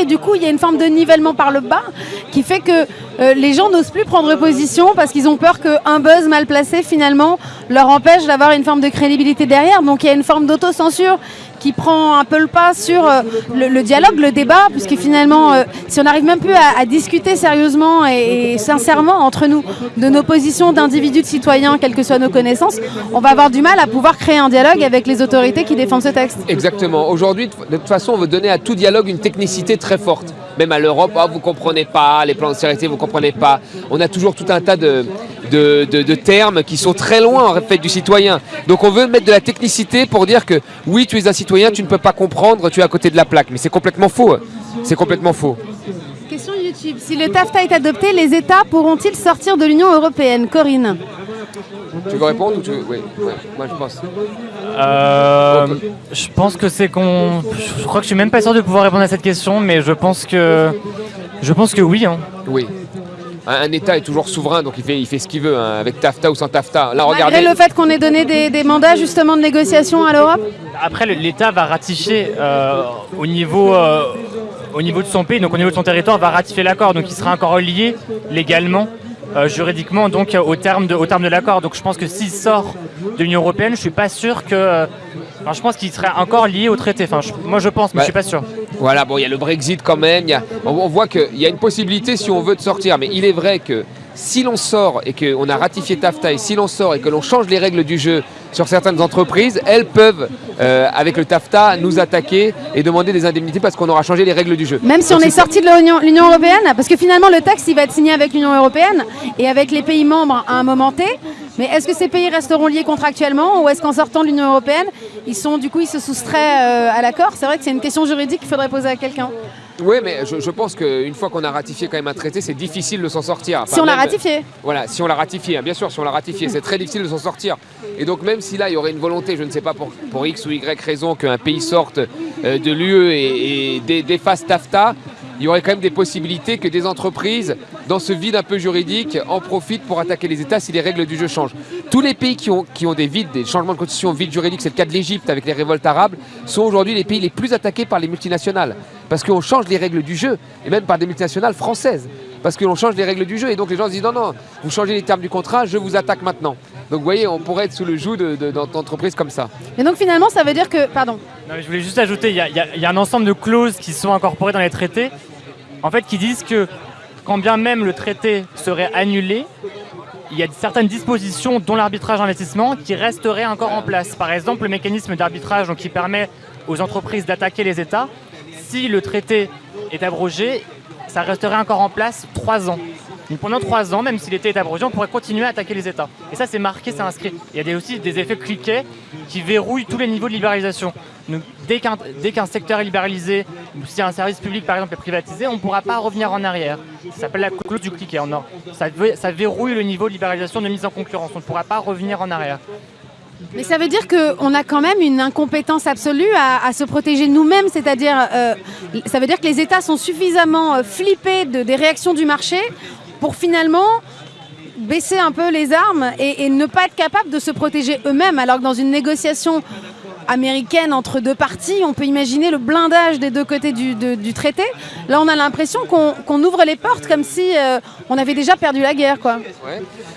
et du coup il y a une forme de nivellement par le bas qui fait que euh, les gens n'osent plus prendre position parce qu'ils ont peur qu'un buzz mal placé finalement leur empêche d'avoir une forme de crédibilité derrière. Donc il y a une forme d'autocensure qui prend un peu le pas sur euh, le, dialogue, le débat, puisque finalement, euh, si on n'arrive même plus à, discuter sérieusement et sincèrement entre nous de nos positions d'individus, de citoyens, quelles que soient nos connaissances, on va avoir du mal à pouvoir créer un dialogue avec les autorités qui défendent ce texte. Exactement. Aujourd'hui, de toute façon, on veut donner à tout dialogue une technicité très forte. Même à l'Europe, ah, vous comprenez pas, les plans de sécurité, vous comprenez pas. On a toujours tout un tas de, de, de- termes qui sont très loin en fait du citoyen. Donc on veut mettre de la technicité pour dire que oui, tu es un citoyen, tu ne peux pas comprendre, tu es à côté de la plaque. Mais c'est complètement faux. C'est complètement faux. Question YouTube. Si le TAFTA est adopté, les États pourront-ils sortir de l'Union européenne? Corinne Tu veux répondre ou tu veux... Oui, ouais, moi je pense. Euh, je pense que c'est qu'on. Je crois que je suis même pas sûr de pouvoir répondre à cette question, mais je pense que. Je pense que oui. hein. Oui. Un, un État est toujours souverain, donc il fait, il fait ce qu'il veut, hein, avec TAFTA ou sans TAFTA. Là, regardez. Malgré le fait qu'on ait donné des, des mandats justement de négociation à l'Europe Après, l'État va ratifier euh, au, niveau, euh, au niveau de son pays, donc au niveau de son territoire, va ratifier l'accord. Donc il sera encore lié légalement, euh, juridiquement, donc euh, au terme de, au terme de l'accord. Donc je pense que s'il sort de l'Union européenne, je suis pas sûr que. euh, enfin, je pense qu'il serait encore lié au traité. Enfin, je- moi je pense, mais Ouais. je suis pas sûr. Voilà, bon, il y a le Brexit quand même. il y a- on, on voit qu'il y a une possibilité si on veut de sortir. Mais il est vrai que si l'on sort et qu'on a ratifié TAFTA et si l'on sort et que l'on change les règles du jeu sur certaines entreprises, elles peuvent, euh, avec le TAFTA, nous attaquer et demander des indemnités parce qu'on aura changé les règles du jeu. Même si Donc on est sorti de l'Union l'Union européenne, parce que finalement le texte il va être signé avec l'Union européenne et avec les pays membres à un moment T. Mais est-ce que ces pays resteront liés contractuellement ou est-ce qu'en sortant de l'Union européenne, ils sont du coup ils se soustraient euh, à l'accord? C'est vrai que c'est une question juridique qu'il faudrait poser à quelqu'un. Oui, mais je, je pense qu'une fois qu'on a ratifié quand même un traité, c'est difficile de s'en sortir. Enfin, si on l'a ratifié. Voilà, si on l'a ratifié, hein, bien sûr, si on l'a ratifié, c'est très difficile de s'en sortir. Et donc même si là, il y aurait une volonté, je ne sais pas pour, pour X ou Y raison, qu'un pays sorte euh, de l'UE et, et dé- défasse TAFTA, il y aurait quand même des possibilités que des entreprises, dans ce vide un peu juridique, en profitent pour attaquer les États si les règles du jeu changent. Tous les pays qui ont, qui ont des vides, des changements de constitution vides juridiques, c'est le cas de l'Égypte avec les révoltes arabes, sont aujourd'hui les pays les plus attaqués par les multinationales. Parce qu'on change les règles du jeu, et même par des multinationales françaises. Parce que l'on change les règles du jeu, et donc les gens se disent non, non, vous changez les termes du contrat, je vous attaque maintenant. Donc vous voyez, on pourrait être sous le joug de- de- d'entreprises comme ça. Et donc finalement ça veut dire que, pardon, Non, mais je voulais juste ajouter, il y, a- y y un ensemble de clauses qui sont incorporées dans les traités, en fait, qui disent que quand bien même le traité serait annulé, il y a certaines dispositions, dont l'arbitrage investissement, qui resteraient encore en place. Par exemple, le mécanisme d'arbitrage donc, qui permet aux entreprises d'attaquer les États. Si le traité est abrogé, ça resterait encore en place trois ans. Donc pendant trois ans, même si l'été est abrogé, on pourrait continuer à attaquer les États. Et ça, c'est marqué, c'est inscrit. Il y a aussi des effets cliquets qui verrouillent tous les niveaux de libéralisation. Donc, dès qu'un secteur est libéralisé, ou si un service public par exemple est privatisé, on ne pourra pas revenir en arrière. Ça s'appelle la clause du cliquet. en or. Ça, ça verrouille le niveau de libéralisation de mise en concurrence. On ne pourra pas revenir en arrière. Mais ça veut dire qu'on a quand même une incompétence absolue à, se protéger nous-mêmes, c'est-à-dire, euh, ça veut dire que les États sont suffisamment euh, flippés de, des réactions du marché pour finalement baisser un peu les armes et ne pas être capables de se protéger eux-mêmes, alors que dans une négociation américaine entre deux parties, on peut imaginer le blindage des deux côtés du, du traité. Là, on a l'impression qu'on ouvre les portes comme si euh, on avait déjà perdu la guerre, quoi.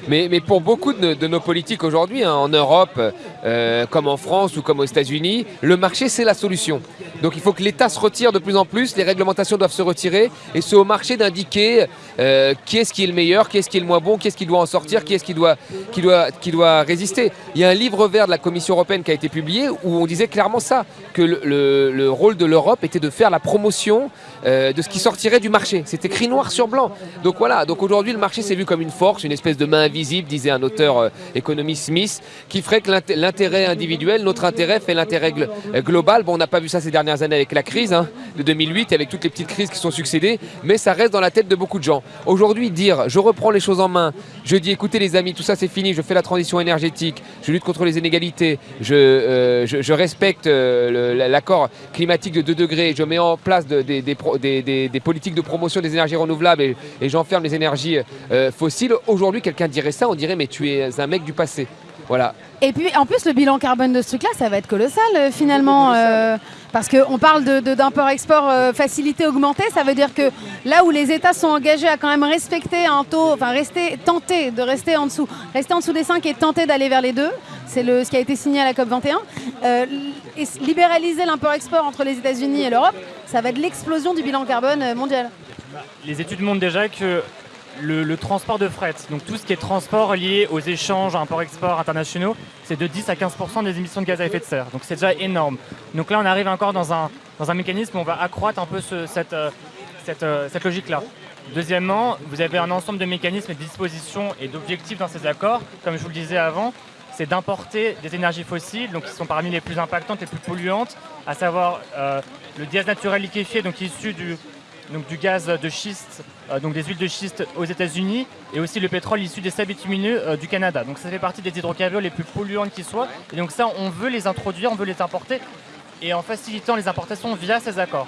Mais, mais pour beaucoup de, de nos politiques aujourd'hui, hein, en Europe, euh, comme en France ou comme aux États-Unis, le marché c'est la solution. Donc il faut que l'État se retire de plus en plus, les réglementations doivent se retirer et c'est au marché d'indiquer euh, qui est-ce qui est le meilleur, qui est-ce qui est le moins bon, qui est-ce qui doit en sortir, qui est-ce qui doit, qui, doit, qui doit résister. Il y a un livre vert de la Commission européenne qui a été publié où on disait clairement ça, que le, rôle de l'Europe était de faire la promotion euh, de ce qui sortirait du marché. C'est écrit noir sur blanc. Donc voilà, donc aujourd'hui le marché s'est vu comme une force, une espèce de main invisible, disait un auteur euh, économiste Smith, qui ferait que l'intérêt individuel, notre intérêt fait l'intérêt global. Bon, on n'a pas vu ça ces dernières années avec la crise hein, de 2008 et avec toutes les petites crises qui sont succédées, mais ça reste dans la tête de beaucoup de gens. Aujourd'hui, dire je reprends les choses en main, je dis écoutez les amis, tout ça c'est fini, je fais la transition énergétique, je lutte contre les inégalités, euh, je, respecte euh, l'accord climatique de 2 degrés, je mets en place des, des, politiques de promotion des énergies renouvelables et, j'enferme les énergies euh, fossiles. Aujourd'hui, quelqu'un dirait ça, on dirait mais tu es un mec du passé. Voilà. Et puis en plus, le bilan carbone de ce truc-là, ça va être colossal finalement. Parce qu'on parle d'import-export euh, facilité augmenté, ça veut dire que là où les États sont engagés à quand même respecter un taux, enfin rester, tenter de rester en dessous, rester en dessous des 5 et tenter d'aller vers les 2, c'est ce qui a été signé à la COP21, euh, libéraliser l'import-export entre les États-Unis et l'Europe, ça va être l'explosion du bilan carbone euh, mondial. Les études montrent déjà que le, transport de fret, donc tout ce qui est transport lié aux échanges, import-export internationaux, c'est de 10 à 15% des émissions de gaz à effet de serre. Donc c'est déjà énorme. Donc là, on arrive encore dans un, mécanisme où on va accroître un peu cette, euh, euh, cette, logique-là. Deuxièmement, vous avez un ensemble de mécanismes, de dispositions et d'objectifs dans ces accords. Comme je vous le disais avant, c'est d'importer des énergies fossiles, donc qui sont parmi les plus impactantes, les plus polluantes, à savoir euh, le gaz naturel liquéfié, donc issu du, donc du gaz de schiste, euh, donc des huiles de schiste aux États-Unis, et aussi le pétrole issu des sables bitumineux euh, du Canada. Donc ça fait partie des hydrocarbures les plus polluantes qui soient. Et donc ça, on veut les introduire, on veut les importer, et en facilitant les importations via ces accords.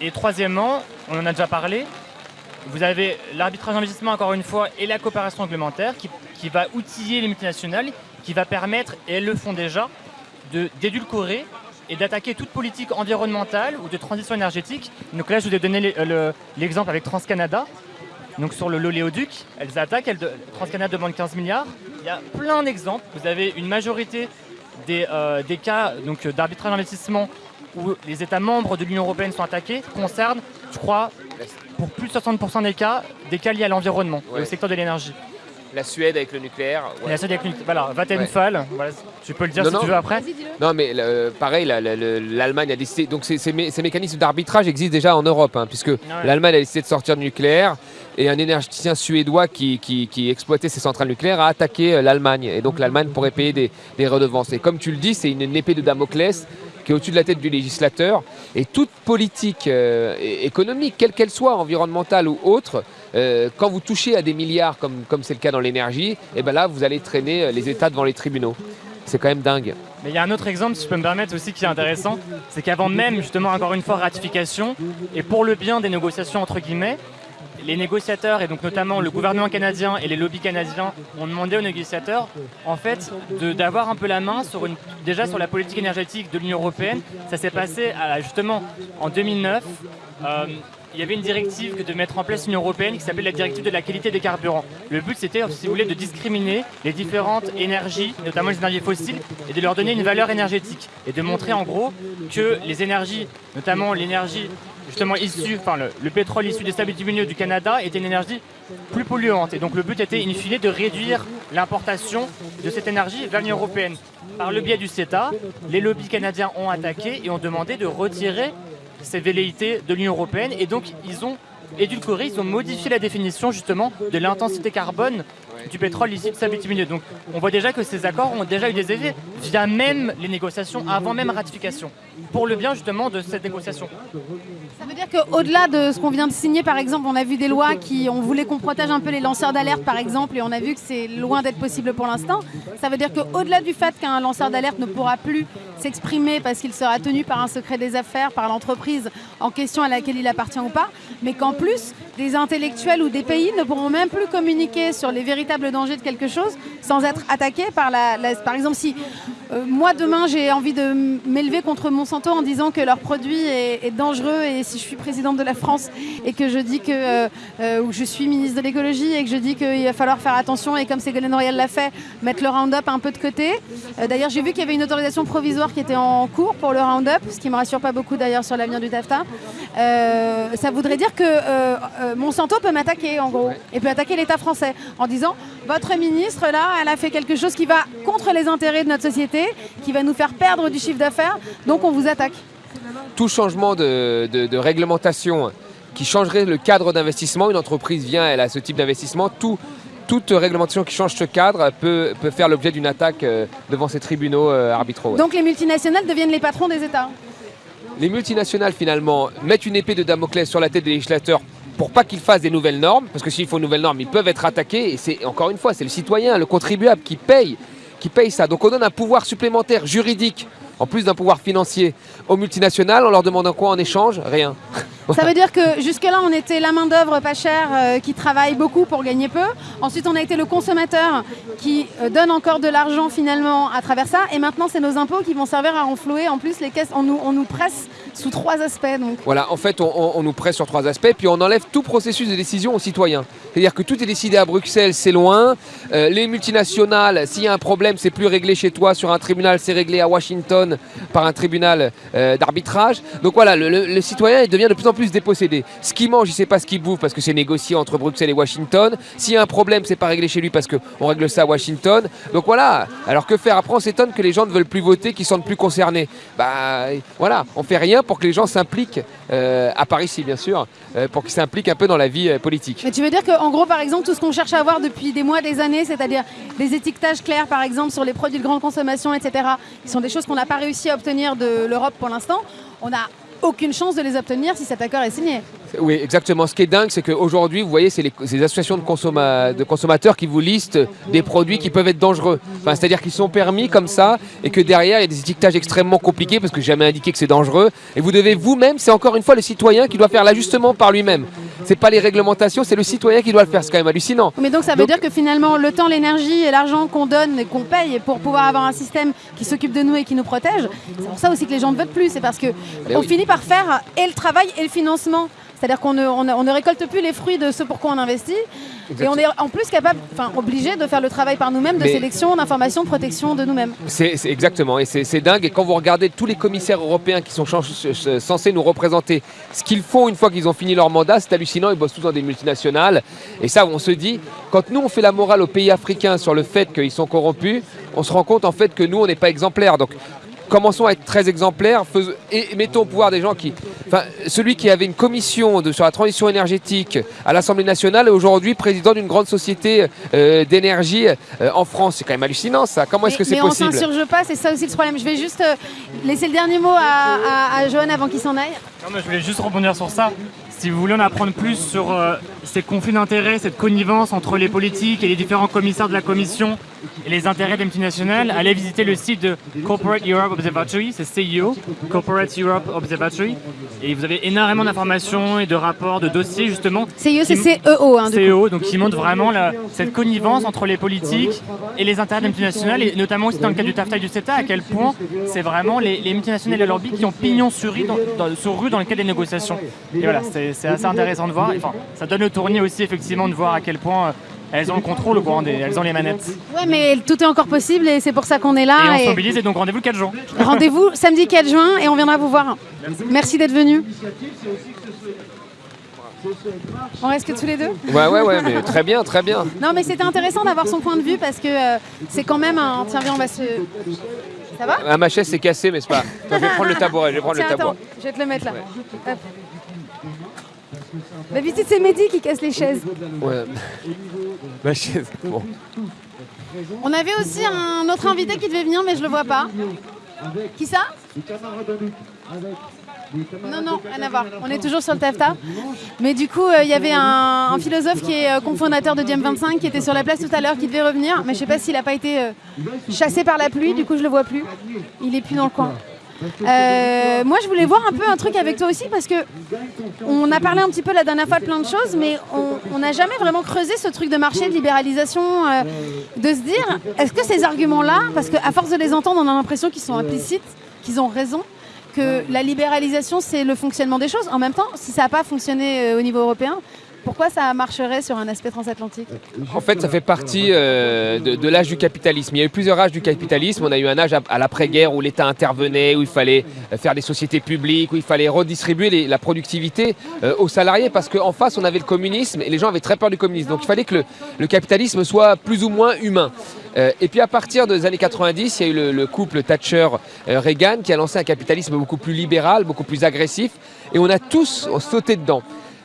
Et troisièmement, on en a déjà parlé, vous avez l'arbitrage d'investissement, encore une fois, et la coopération réglementaire qui, qui va outiller les multinationales, qui va permettre, et elles le font déjà, d'édulcorer et d'attaquer toute politique environnementale ou de transition énergétique. Donc là, je vous ai donné euh, l'exemple avec TransCanada. Donc sur le l'oléoduc, elles attaquent, elles TransCanada demande 15 milliards. Il y a plein d'exemples. Vous avez une majorité des, euh, des cas d'arbitrage d'investissement où les États membres de l'Union européenne sont attaqués concernent, je crois, pour plus de 60% des cas, des cas liés à l'environnement et au secteur de l'énergie. La Suède avec le nucléaire. La Suède avec le nucléaire. Voilà, Vattenfall. tu peux le dire si tu veux après. Non, mais pareil, l'Allemagne a décidé. Donc ces, mécanismes d'arbitrage existent déjà en Europe, hein, puisque l'Allemagne a décidé de sortir du nucléaire et un énergéticien suédois qui, exploitait ses centrales nucléaires a attaqué euh, l'Allemagne. Et donc l'Allemagne pourrait payer des, des redevances. Et comme tu le dis, c'est une épée de Damoclès qui est au-dessus de la tête du législateur. Et toute politique euh, économique, quelle qu'elle soit, environnementale ou autre, euh, quand vous touchez à des milliards, comme c'est le cas dans l'énergie, et eh ben là, vous allez traîner euh, les États devant les tribunaux. C'est quand même dingue. Mais il y a un autre exemple, si je peux me permettre aussi, qui est intéressant, c'est qu'avant même, justement, encore une fois, ratification, et pour le bien des négociations, entre guillemets, les négociateurs, et donc notamment le gouvernement canadien et les lobbies canadiens, ont demandé aux négociateurs en fait, d'avoir un peu la main sur une, déjà sur la politique énergétique de l'Union européenne. Ça s'est passé justement en 2009. Euh, il y avait une directive que de mettre en place l'Union européenne qui s'appelle la directive de la qualité des carburants. Le but c'était, si vous voulez, de discriminer les différentes énergies, notamment les énergies fossiles, et de leur donner une valeur énergétique. Et de montrer en gros que les énergies, notamment l'énergie justement issu, enfin le, pétrole issu des sables bitumineux du Canada était une énergie plus polluante. Et donc le but était in fine de réduire l'importation de cette énergie vers l'Union Européenne. Par le biais du CETA, les lobbies canadiens ont attaqué et ont demandé de retirer ces velléités de l'Union Européenne. Et donc ils ont édulcoré, ils ont modifié la définition justement de l'intensité carbone du pétrole ici de sables bitumineux. Donc on voit déjà que ces accords ont déjà eu des effets via même les négociations, avant même ratification, pour le bien justement de cette négociation. Ça veut dire qu'au-delà de ce qu'on vient de signer, par exemple, on a vu des lois qui, on voulait qu'on protège un peu les lanceurs d'alerte, par exemple, et on a vu que c'est loin d'être possible pour l'instant. Ça veut dire qu'au-delà du fait qu'un lanceur d'alerte ne pourra plus s'exprimer parce qu'il sera tenu par un secret des affaires, par l'entreprise en question à laquelle il appartient ou pas, mais qu'en plus, des intellectuels ou des pays ne pourront même plus communiquer sur les véritables dangers de quelque chose sans être attaqués par la... par exemple, si euh, moi demain j'ai envie de m'élever contre Monsanto en disant que leur produit est, dangereux et si je suis présidente de la France et que je dis que euh, euh, je suis ministre de l'écologie et que je dis qu'il va falloir faire attention et comme Ségolène Royal l'a fait, mettre le Roundup un peu de côté. d'ailleurs j'ai vu qu'il y avait une autorisation provisoire qui était en cours pour le Roundup, ce qui me rassure pas beaucoup d'ailleurs sur l'avenir du TAFTA. ça voudrait dire que Monsanto peut m'attaquer en gros et peut attaquer l'État français en disant votre ministre là elle a fait quelque chose qui va contre les intérêts de notre société qui va nous faire perdre du chiffre d'affaires, donc on vous attaque. Tout changement de, de- de réglementation qui changerait le cadre d'investissement, une entreprise vient, elle a ce type d'investissement, tout, toute réglementation qui change ce cadre peut, peut faire l'objet d'une attaque euh, devant ces tribunaux euh, arbitraux. Donc les multinationales deviennent les patrons des États. Les multinationales, finalement, mettent une épée de Damoclès sur la tête des législateurs pour pas qu'ils fassent des nouvelles normes, parce que s'il faut une nouvelle norme, ils peuvent être attaqués, et c'est encore une fois, c'est le citoyen, le contribuable qui paye, qui paye ça. Donc on donne un pouvoir supplémentaire juridique, en plus d'un pouvoir financier, aux multinationales, en leur demandant quoi en échange? Rien. Ça veut dire que jusque-là, on était la main-d'œuvre pas chère euh, qui travaille beaucoup pour gagner peu. Ensuite, on a été le consommateur qui euh, donne encore de l'argent finalement à travers ça. Et maintenant, c'est nos impôts qui vont servir à renflouer. En plus, les caisses, on nous presse sous trois aspects. Donc. Voilà, en fait, on, nous presse sur trois aspects, puis on enlève tout processus de décision aux citoyens. C'est-à-dire que tout est décidé à Bruxelles, c'est loin. Euh, les multinationales, s'il y a un problème, c'est plus réglé chez toi sur un tribunal, c'est réglé à Washington par un tribunal euh, d'arbitrage. Donc voilà, le, citoyen il devient de plus en plus dépossédé. Ce qu'il mange, il ne sait pas ce qu'il bouffe parce que c'est négocié entre Bruxelles et Washington. S'il y a un problème, c'est pas réglé chez lui parce qu'on règle ça à Washington. Donc voilà, alors que faire? Après, on s'étonne que les gens ne veulent plus voter, qu'ils ne sentent plus concernés. Bah voilà, on fait rien que les gens s'impliquent, euh, à Paris, ici bien sûr, euh, pour qu'ils s'impliquent un peu dans la vie euh, politique. Mais tu veux dire qu'en gros, par exemple, tout ce qu'on cherche à avoir depuis des mois, des années, c'est-à-dire des étiquetages clairs, par exemple, sur les produits de grande consommation, etc., qui sont des choses qu'on n'a pas réussi à obtenir de l'Europe pour l'instant, on n'a aucune chance de les obtenir si cet accord est signé. Oui, exactement. Ce qui est dingue, c'est qu'aujourd'hui, vous voyez, c'est les, associations de, consomma- de consommateurs qui vous listent des produits qui peuvent être dangereux. C'est-à-dire qu'ils sont permis comme ça et que derrière, il y a des étiquetages extrêmement compliqués parce que jamais indiqué que c'est dangereux. Et vous devez vous-même, c'est encore une fois le citoyen qui doit faire l'ajustement par lui-même. C'est pas les réglementations, c'est le citoyen qui doit le faire. C'est quand même hallucinant. Mais donc ça veut Donc- dire que finalement, le temps, l'énergie et l'argent qu'on donne et qu'on paye pour pouvoir avoir un système qui s'occupe de nous et qui nous protège, c'est pour ça aussi que les gens ne veulent plus. C'est parce que Ben on oui. finit par faire et le travail et le financement. C'est-à-dire qu'on ne, on ne- on ne récolte plus les fruits de ce pour quoi on investit. Et on est en plus capable, enfin obligé de faire le travail par nous-mêmes, de Mais- sélection, d'information, de protection de nous-mêmes. C'est c'est exactement, et c'est dingue. Et quand vous regardez tous les commissaires européens qui sont censés nous représenter, ce qu'ils font une fois qu'ils ont fini leur mandat, c'est hallucinant. Ils bossent tous dans des multinationales. Et ça, on se dit, quand nous on fait la morale aux pays africains sur le fait qu'ils sont corrompus, on se rend compte en fait que nous on n'est pas exemplaires. Donc commençons à être très exemplaires faisons- et mettons au pouvoir des gens qui. Enfin, celui qui avait une commission de, sur la transition énergétique à l'Assemblée nationale est aujourd'hui président d'une grande société euh, d'énergie euh, en France. C'est quand même hallucinant ça. Comment est-ce Mais- que c'est mais possible on s'insurge pas, c'est ça aussi le problème. Je vais juste euh, laisser le dernier mot à, à, à Johan avant qu'il s'en aille. Non, mais je voulais juste rebondir sur ça. Si vous voulez en apprendre plus sur euh, ces conflits d'intérêts, cette connivence entre les politiques et les différents commissaires de la Commission et les intérêts des multinationales, allez visiter le site de Corporate Europe Observatory, c'est CIO, Corporate Europe Observatory, et vous avez énormément d'informations et de rapports, de dossiers justement. CIE, c'est CEO. Hein. CEO, donc qui montre vraiment la- cette connivence entre les politiques et les intérêts des multinationales, et notamment aussi dans le cas du TAFTA et du CETA, à quel point c'est vraiment les, les multinationales et leurs lobbies qui ont pignon sur rue dans, dans- sur rue dans le cadre des négociations. Et voilà, c'est c'est assez intéressant de voir. Enfin, ça donne le tournis aussi effectivement de voir à quel point euh, elles ont le contrôle, quoi, des- elles ont les manettes. Ouais, mais tout est encore possible et c'est pour ça qu'on est Et là. on et- se mobilise et donc rendez-vous le 4 juin. Rendez-vous samedi 4 juin et on viendra vous voir. Merci d'être venu. On reste que tous les deux Ouais, ouais, ouais, mais très bien, très bien. Non, mais c'était intéressant d'avoir son point de vue parce que euh, c'est quand même un. Tiens, viens, on va se. Ça va? Ah, ma chaise s'est cassée, mais c'est pas. Attends, je vais prendre le tabouret, je vais prendre Tiens, le tabouret. attends, je vais te le mettre là. Hop. D'habitude, c'est Mehdi qui casse les chaises. Ouais. Ma chaise. Bon. On avait aussi un autre invité qui devait venir, mais je le vois pas. Qui ça? Non, non, rien à voir. On est toujours sur le TAFTA. Mais du coup, euh, il y avait un, un philosophe qui est euh, cofondateur de Diem25 qui était sur la place tout à l'heure, qui devait revenir. Mais je sais pas s'il n'a pas été euh, chassé par la pluie, du coup, je le vois plus. Il est plus dans le coin. Euh, moi, je voulais voir un peu un truc avec toi aussi parce que on a parlé un petit peu la dernière fois de plein de choses, mais on- n'a jamais vraiment creusé ce truc de marché, de libéralisation, euh, de se dire est-ce que ces arguments-là, parce qu'à force de les entendre, on a l'impression qu'ils sont implicites, qu'ils ont raison, que la libéralisation c'est le fonctionnement des choses. En même temps, si ça n'a pas fonctionné euh, au niveau européen, Pourquoi ça marcherait sur un aspect transatlantique En fait, ça fait partie euh, de, l'âge du capitalisme. Il y a eu plusieurs âges du capitalisme. On a eu un âge à, l'après-guerre où l'État intervenait, où il fallait euh, faire des sociétés publiques, où il fallait redistribuer la productivité euh, aux salariés, parce qu'en face, on avait le communisme et les gens avaient très peur du communisme. Donc il fallait que le, capitalisme soit plus ou moins humain. Et puis à partir des années 90, il y a eu le, le couple Thatcher-Reagan qui a lancé un capitalisme beaucoup plus libéral, beaucoup plus agressif, et on a tous sauté dedans.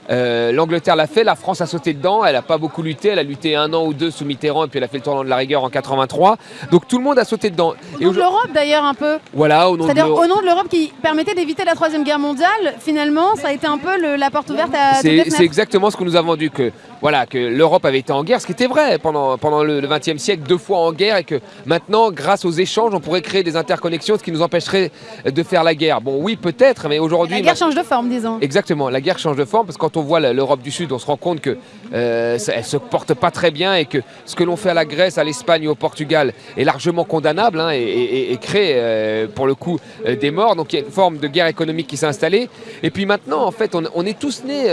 Euh, L'Angleterre l'a fait, la France a sauté dedans, elle n'a pas beaucoup lutté, elle a lutté un an ou deux sous Mitterrand et puis elle a fait le tournant de la rigueur en 83. Donc tout le monde a sauté dedans. Au nom de l'Europe d'ailleurs un peu. voilà, au nom de C'est-à-dire l'Europe. au nom de l'Europe qui permettait d'éviter la Troisième Guerre mondiale, finalement, ça a été un peu le- la porte ouverte à C'est exactement ce que nous a vendu, que, voilà, que l'Europe avait été en guerre, ce qui était vrai pendant, pendant le XXe siècle, deux fois en guerre, et que maintenant, grâce aux échanges, on pourrait créer des interconnexions, ce qui nous empêcherait de faire la guerre. Bon, oui, peut-être, mais aujourd'hui... La guerre change de forme, disons. Exactement, la guerre change de forme parce que quand on voit l'Europe du Sud, on se rend compte que euh, elle se porte pas très bien et que ce que l'on fait à la Grèce, à l'Espagne au Portugal est largement condamnable hein, et, crée euh, pour le coup euh, des morts. Donc il y a une forme de guerre économique qui s'est installée. Et puis maintenant, en fait, on, est tous nés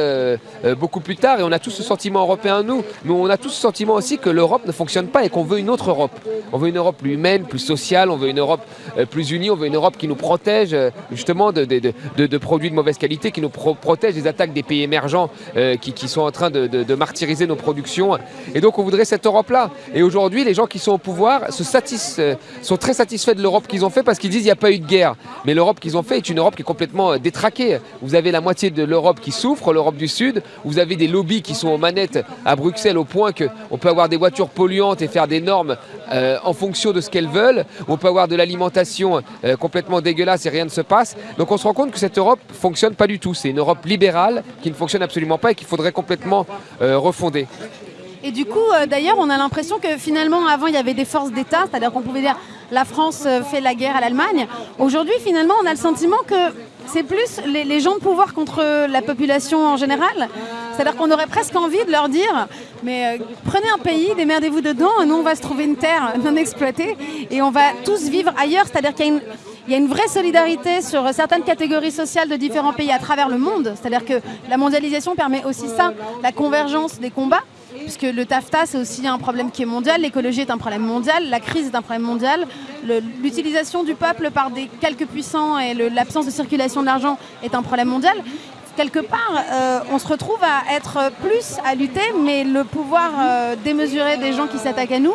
beaucoup plus tard et on a tous ce sentiment européen nous, mais on a tous ce sentiment aussi que l'Europe ne fonctionne pas et qu'on veut une autre Europe. On veut une Europe plus humaine, plus sociale, on veut une Europe plus unie, on veut une Europe qui nous protège justement de, produits de mauvaise qualité, qui nous pro- protège des attaques des pays émergents euh, qui, sont en train de, martyriser nos productions. Et donc on voudrait cette Europe-là. Et aujourd'hui, les gens qui sont au pouvoir se euh, sont très satisfaits de l'Europe qu'ils ont fait parce qu'ils disent qu'il n'y a pas eu de guerre. Mais l'Europe qu'ils ont fait est une Europe qui est complètement euh, détraquée. Vous avez la moitié de l'Europe qui souffre, l'Europe du Sud. Vous avez des lobbies qui sont aux manettes à Bruxelles au point qu'on peut avoir des voitures polluantes et faire des normes en fonction de ce qu'elles veulent. On peut avoir de l'alimentation complètement dégueulasse et rien ne se passe. Donc on se rend compte que cette Europe fonctionne pas du tout. C'est une Europe libérale qui ne fonctionne absolument pas et qu'il faudrait complètement euh, refonder. Et du coup, euh, d'ailleurs, on a l'impression que finalement, avant, il y avait des forces d'État, c'est-à-dire qu'on pouvait dire la France euh, fait la guerre à l'Allemagne. Aujourd'hui, finalement, on a le sentiment que c'est plus les, gens de pouvoir contre la population en général. C'est-à-dire qu'on aurait presque envie de leur dire, mais euh, prenez un pays, démerdez-vous dedans, nous on va se trouver une terre non exploitée et on va tous vivre ailleurs. C'est-à-dire qu'il y y a une vraie solidarité sur certaines catégories sociales de différents pays à travers le monde. C'est-à-dire que la mondialisation permet aussi ça, la convergence des combats. Puisque le TAFTA, c'est aussi un problème qui est mondial, l'écologie est un problème mondial, la crise est un problème mondial, l'utilisation du peuple par des quelques puissants et l'absence de circulation de l'argent est un problème mondial. Quelque part, euh, on se retrouve à être plus à lutter, mais le pouvoir euh, démesuré des gens qui s'attaquent à nous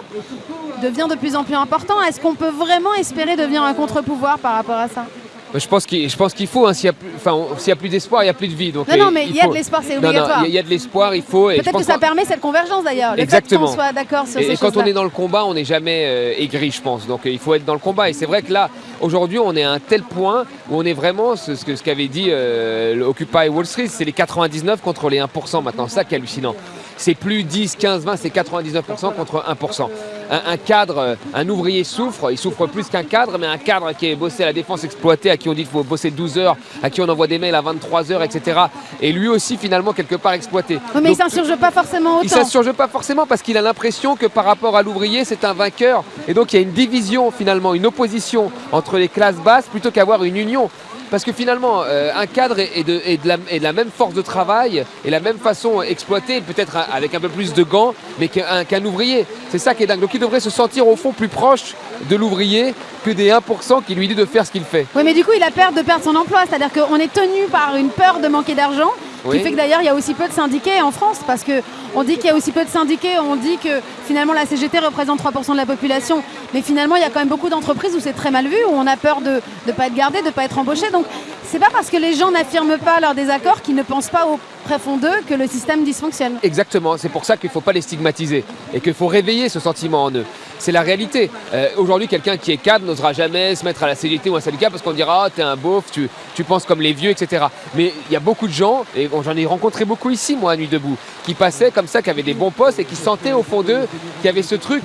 devient de plus en plus important. Est-ce qu'on peut vraiment espérer devenir un contre-pouvoir par rapport à ça? Je pense qu'il faut, hein, s'il n'y a plus, enfin, y a plus d'espoir, il n'y a plus de vie. Donc, Non, non, mais il y a de l'espoir, c'est obligatoire. il y a- il y, a de l'espoir, il faut. Peut-être que ça permet cette convergence d'ailleurs. Le Exactement. fait qu'on soit d'accord sur Et, ces et quand on est dans le combat, on n'est jamais euh, aigri, je pense. Donc euh, il faut être dans le combat. Et c'est vrai que là, aujourd'hui, on est à un tel point où on est vraiment ce, ce qu'avait dit euh, Occupy Wall Street, c'est les 99 contre les 1% maintenant. Ça qui est hallucinant. C'est plus 10, 15, 20, c'est 99% contre 1%. Un, un cadre, euh, un ouvrier souffre, il souffre plus qu'un cadre, mais un cadre qui est bossé à la défense exploitée, à qui on dit qu'il faut bosser 12 heures, à qui on envoie des mails à 23 heures, etc. Et lui aussi, finalement, quelque part exploité. Oui, mais il Donc, s'insurge pas forcément il autant. s'insurge pas forcément parce qu'il a l'impression que par rapport à l'ouvrier, c'est un vainqueur. Et donc il y a une division finalement, une opposition entre les classes basses plutôt qu'avoir une union. Parce que finalement, euh, un cadre est de, la, même force de travail et la même façon exploitée, peut-être avec un peu plus de gants, mais qu'un qu'un ouvrier. C'est ça qui est dingue. Donc il devrait se sentir au fond plus proche de l'ouvrier que des 1% qui lui dit de faire ce qu'il fait. Oui, mais du coup, il a peur de perdre son emploi. C'est-à-dire qu'on est tenu par une peur de manquer d'argent, Oui. qui fait que d'ailleurs, il y a aussi peu de syndiqués en France, parce que on dit qu'il y a aussi peu de syndiqués, on dit que finalement la CGT représente 3% de la population, mais finalement, il y a quand même beaucoup d'entreprises où c'est très mal vu, où on a peur de ne pas être gardé, de ne pas être embauché. Donc, c'est pas parce que les gens n'affirment pas leur désaccord qu'ils ne pensent pas au profond d'eux que le système dysfonctionne. Exactement, c'est pour ça qu'il ne faut pas les stigmatiser et qu'il faut réveiller ce sentiment en eux. C'est la réalité. Euh, Aujourd'hui, quelqu'un qui est cadre n'osera jamais se mettre à la CGT ou à un syndicat parce qu'on dira Ah, t'es un beauf, tu, tu penses comme les vieux, etc. Mais il y a beaucoup de gens, et j'en ai rencontré beaucoup ici, moi, à Nuit Debout, qui passaient comme ça, qui avaient des bons postes et qui sentaient au fond d'eux qu'il y avait ce truc,